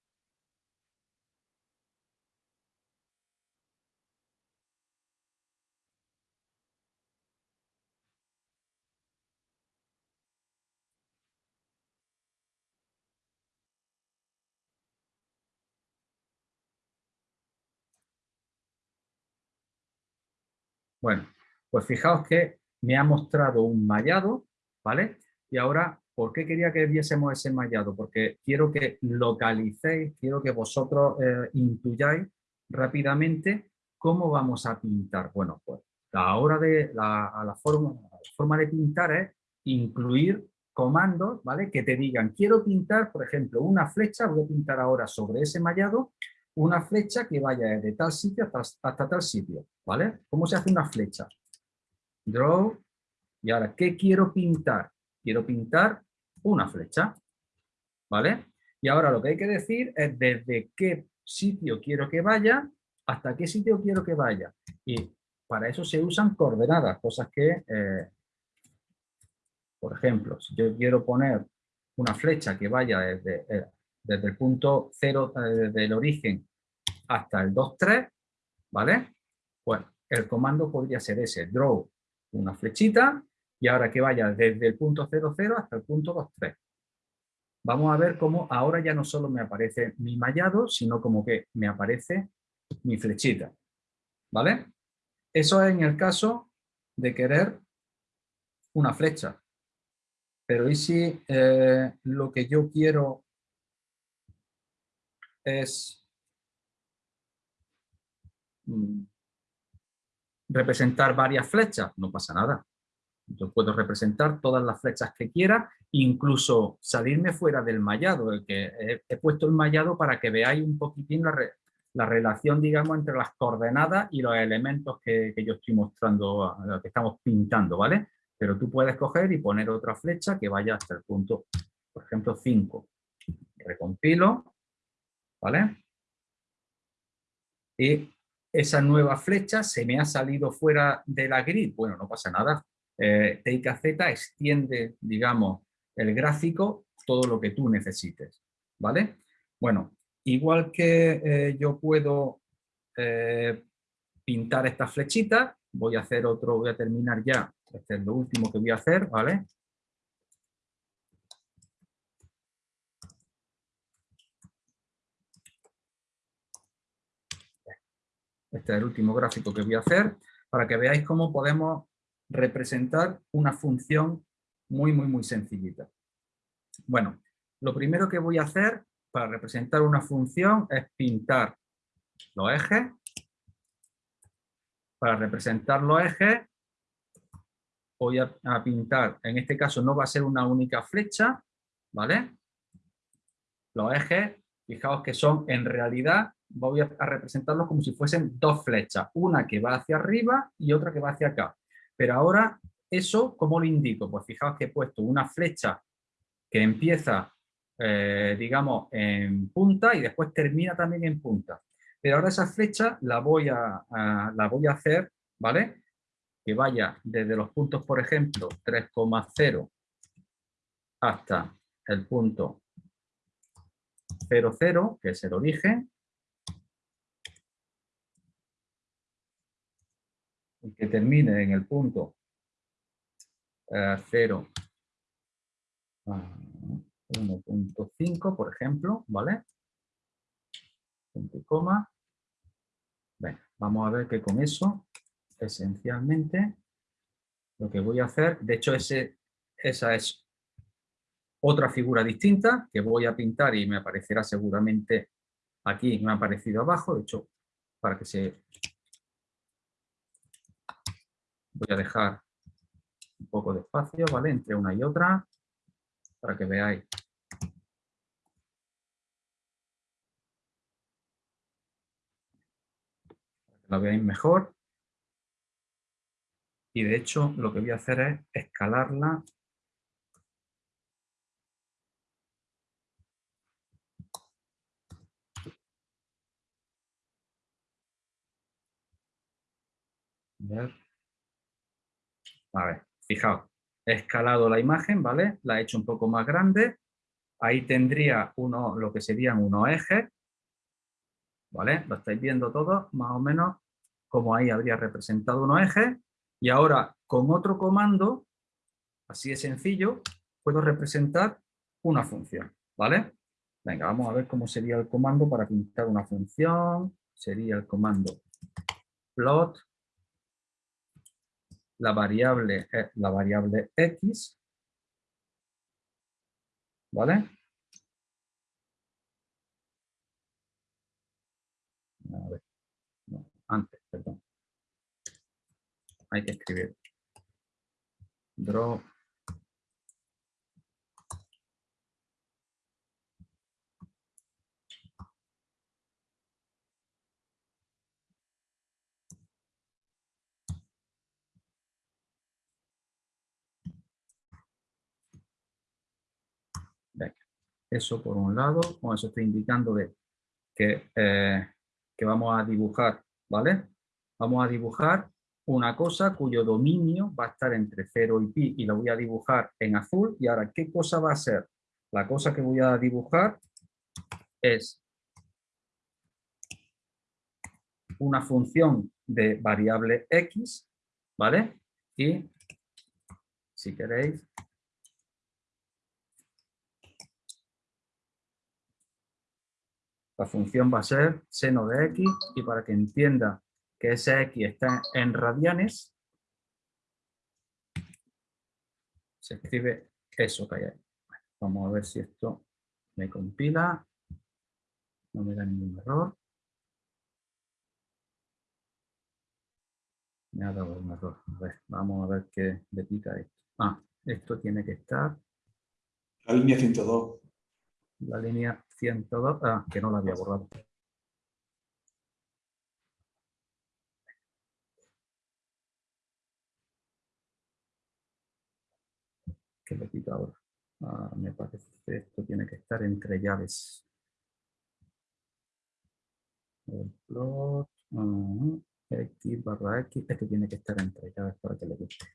Bueno, pues fijaos que me ha mostrado un mallado, ¿vale? Y ahora, ¿por qué quería que viésemos ese mallado? Porque quiero que localicéis, quiero que vosotros eh, intuyáis rápidamente cómo vamos a pintar. Bueno, pues la hora de la, forma, la forma de pintar es incluir comandos, ¿vale? Que te digan, quiero pintar, por ejemplo, una flecha, voy a pintar ahora sobre ese mallado, una flecha que vaya de tal sitio hasta, tal sitio, ¿vale? ¿Cómo se hace una flecha? Draw, y ahora, ¿qué quiero pintar? Quiero pintar una flecha, ¿vale? Y ahora lo que hay que decir es desde qué sitio quiero que vaya hasta qué sitio quiero que vaya. Y para eso se usan coordenadas, cosas que, eh, por ejemplo, si yo quiero poner una flecha que vaya desde, eh, desde el punto cero eh, del origen hasta el 2,3, ¿vale? Pues el comando podría ser ese, draw una flechita y ahora que vaya desde el punto 00 hasta el punto 2,3. Vamos a ver cómo ahora ya no solo me aparece mi mallado, sino como que me aparece mi flechita. ¿Vale? Eso es en el caso de querer una flecha. Pero ¿y si eh, lo que yo quiero es mm, representar varias flechas? No pasa nada. Yo puedo representar todas las flechas que quiera, incluso salirme fuera del mallado. El que he, puesto el mallado para que veáis un poquitín la, la relación, digamos, entre las coordenadas y los elementos que, yo estoy mostrando, que estamos pintando, ¿vale? Pero tú puedes coger y poner otra flecha que vaya hasta el punto, por ejemplo, 5. Recompilo, ¿vale? Y esa nueva flecha se me ha salido fuera de la grid. Bueno, no pasa nada. Eh, Z extiende, digamos, el gráfico todo lo que tú necesites, ¿vale? Bueno, Igual que eh, yo puedo eh, pintar estas flechitas, voy a hacer otro, voy a terminar ya, este es lo último que voy a hacer, ¿vale? Este es el último gráfico que voy a hacer para que veáis cómo podemos representar una función muy, muy, muy sencillita. Bueno, lo primero que voy a hacer para representar una función es pintar los ejes. Para representar los ejes voy a, pintar, en este caso no va a ser una única flecha, ¿vale? Los ejes, fijaos que son en realidad, voy a, a representarlos como si fuesen dos flechas, una que va hacia arriba y otra que va hacia acá. Pero ahora, eso, ¿cómo lo indico? Pues fijaos que he puesto una flecha que empieza eh, digamos, en punta y después termina también en punta. Pero ahora esa flecha la voy a, la voy a hacer, ¿vale? Que vaya desde los puntos, por ejemplo, 3,0 hasta el punto 0,0, que es el origen. Y que termine en el punto 0, eh, 1.5, por ejemplo, ¿vale? Punto y coma. vamos a ver que con eso, esencialmente, lo que voy a hacer, de hecho esa es otra figura distinta que voy a pintar y me aparecerá seguramente aquí, me ha aparecido abajo, de hecho, para que se... Voy a dejar un poco de espacio, ¿vale? Entre una y otra para que veáis. Para que la veáis mejor. Y de hecho lo que voy a hacer es escalarla A ver, fijaos, he escalado la imagen, ¿vale? La he hecho un poco más grande. Ahí tendría uno, lo que serían unos ejes, ¿vale? Lo estáis viendo todos, más o menos, como ahí habría representado unos ejes. Y ahora, con otro comando, así de sencillo, puedo representar una función, ¿vale? Venga, vamos a ver cómo sería el comando para pintar una función. Sería el comando plot la variable es la variable x, ¿vale? Antes, perdón. Hay que escribir Eso por un lado, con eso estoy indicando de que, eh, que vamos a dibujar, ¿vale? Vamos a dibujar una cosa cuyo dominio va a estar entre 0 y pi y la voy a dibujar en azul. Y ahora, ¿qué cosa va a ser? La cosa que voy a dibujar es una función de variable x, ¿vale? Y, si queréis, la función va a ser seno de x y para que entienda que ese x está en radianes, se escribe eso que hay ahí. Vamos a ver si esto me compila, no me da ningún error. Me ha dado un error. A ver, vamos a ver qué le pica esto. Ah, esto tiene que estar. La línea 102. La línea 102, ah, que no la había borrado. ¿Qué le pica ahora? Ah, me parece que esto tiene que estar entre llaves. El plot. X barra X, esto tiene que estar entre llaves para que le guste.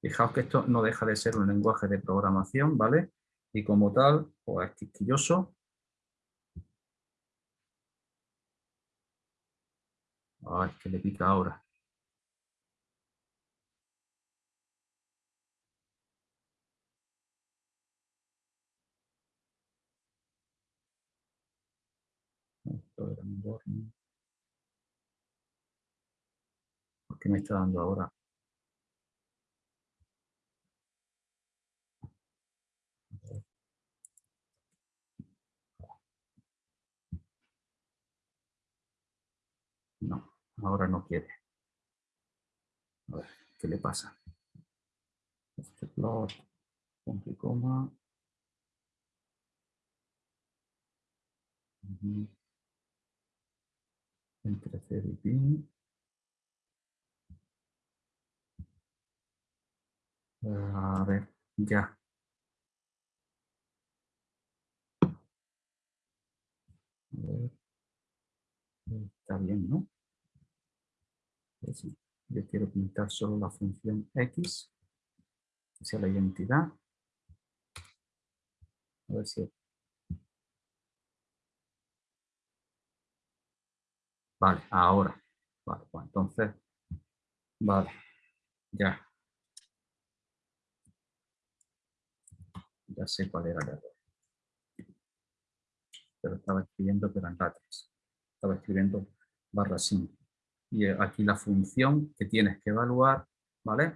Fijaos que esto no deja de ser un lenguaje de programación, ¿vale? Y como tal, pues es quisquilloso. Ay, que le pica ahora. Esto ¿Qué me está dando ahora? No, ahora no quiere. A ver, ¿qué le pasa? Este plot, punto y coma. Entre 0 y pi. A ver, ya. Está bien, ¿no? Yo quiero pintar solo la función x, hacia la identidad. A ver si... Vale, ahora. Vale, pues entonces... Vale, ya. Ya sé cuál era el error. Pero estaba escribiendo pero en latex. Estaba escribiendo barra 5. Y eh, aquí la función que tienes que evaluar, ¿vale?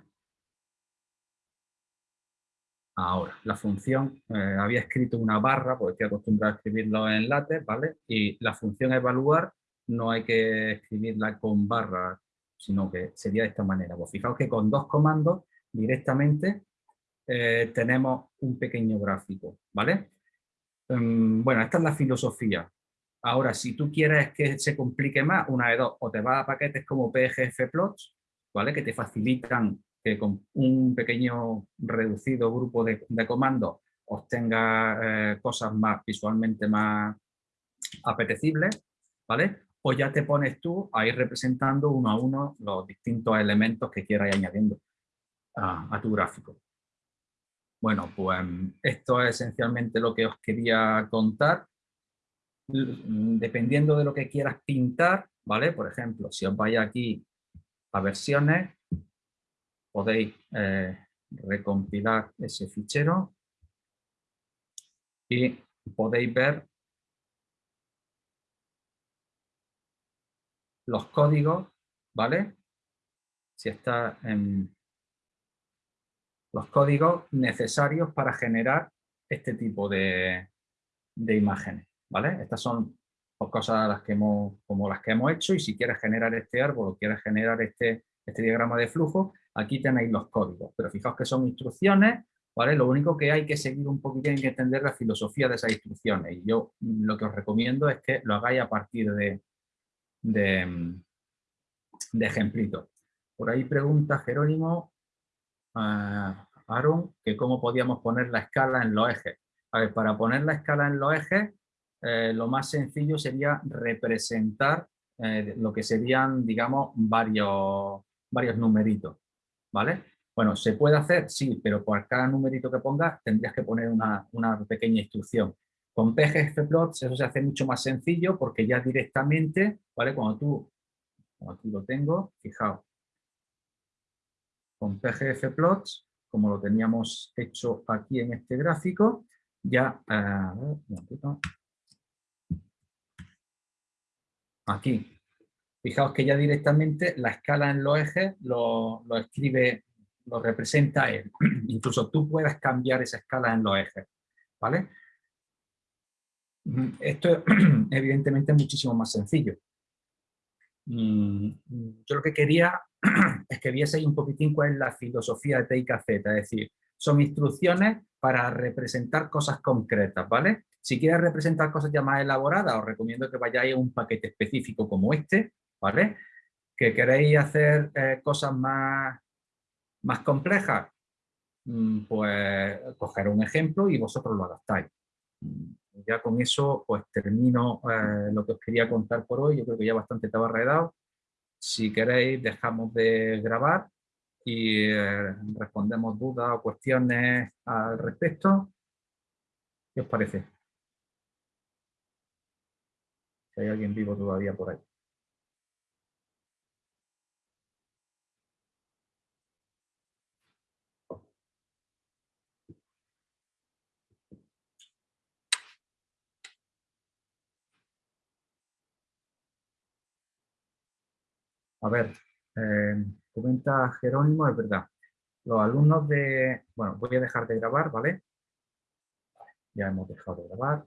Ahora, la función, eh, había escrito una barra, porque estoy acostumbrado a escribirlo en látex, ¿vale? Y la función evaluar no hay que escribirla con barra, sino que sería de esta manera. Pues fijaos que con dos comandos directamente eh, tenemos un pequeño gráfico, ¿vale? Em, bueno, esta es la filosofía. Ahora, si tú quieres que se complique más, una de dos, o te vas a paquetes como PGF Plots, ¿vale? Que te facilitan que con un pequeño reducido grupo de, comandos obtenga eh, cosas más visualmente más apetecibles, ¿vale? O ya te pones tú a ir representando uno a uno los distintos elementos que quieras añadiendo a tu gráfico. Bueno, pues esto es esencialmente lo que os quería contar. Dependiendo de lo que quieras pintar, ¿vale? Por ejemplo, si os vais aquí a versiones, podéis eh, recompilar ese fichero y podéis ver los códigos, ¿vale? Si está en, los códigos necesarios para generar este tipo de, imágenes. ¿Vale? Estas son cosas las que hemos, como las que hemos hecho y si quieres generar este árbol o quieres generar este, este diagrama de flujo, aquí tenéis los códigos. Pero fijaos que son instrucciones, ¿vale? Lo único que hay que seguir un poquito y entender la filosofía de esas instrucciones. Y yo lo que os recomiendo es que lo hagáis a partir de, de, de ejemplitos. Por ahí pregunta Jerónimo, Aaron, que cómo podíamos poner la escala en los ejes. A ver, para poner la escala en los ejes, eh, lo más sencillo sería representar eh, lo que serían, digamos, varios, varios numeritos, ¿vale? Bueno, ¿se puede hacer? Sí, pero por cada numerito que pongas tendrías que poner una, pequeña instrucción. Con pgfplots eso se hace mucho más sencillo porque ya directamente, ¿vale? Cuando tú, aquí lo tengo, fijaos, con pgfplots, como lo teníamos hecho aquí en este gráfico, ya, eh, aquí, fijaos que ya directamente la escala en los ejes lo, lo escribe lo representa él. Incluso tú puedes cambiar esa escala en los ejes, ¿vale? Mm, esto evidentemente es muchísimo más sencillo. Mm, yo lo que quería es que vieseis un poquitín cuál es la filosofía de TIKZ, es decir, son instrucciones para representar cosas concretas, ¿vale? Si quieres representar cosas ya más elaboradas, os recomiendo que vayáis a un paquete específico como este, ¿vale? Que queréis hacer eh, cosas más más complejas, mm, pues coger un ejemplo y vosotros lo adaptáis. Mm, ya con eso pues termino eh, lo que os quería contar por hoy, yo creo que ya bastante estaba redado. Si queréis dejamos de grabar y eh, respondemos dudas o cuestiones al respecto. ¿Qué os parece? Hay alguien vivo todavía por ahí. A ver, eh, comenta Jerónimo, es verdad. Los alumnos de... Bueno, voy a dejar de grabar, ¿vale? Ya hemos dejado de grabar.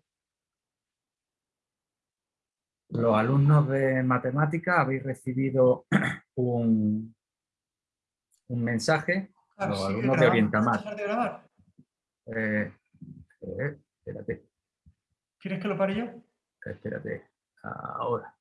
Los alumnos de matemática habéis recibido un, un mensaje. los alumnos de Orientamar. de grabar? Eh, eh, espérate. ¿Quieres que lo pare yo? Espérate. Ahora.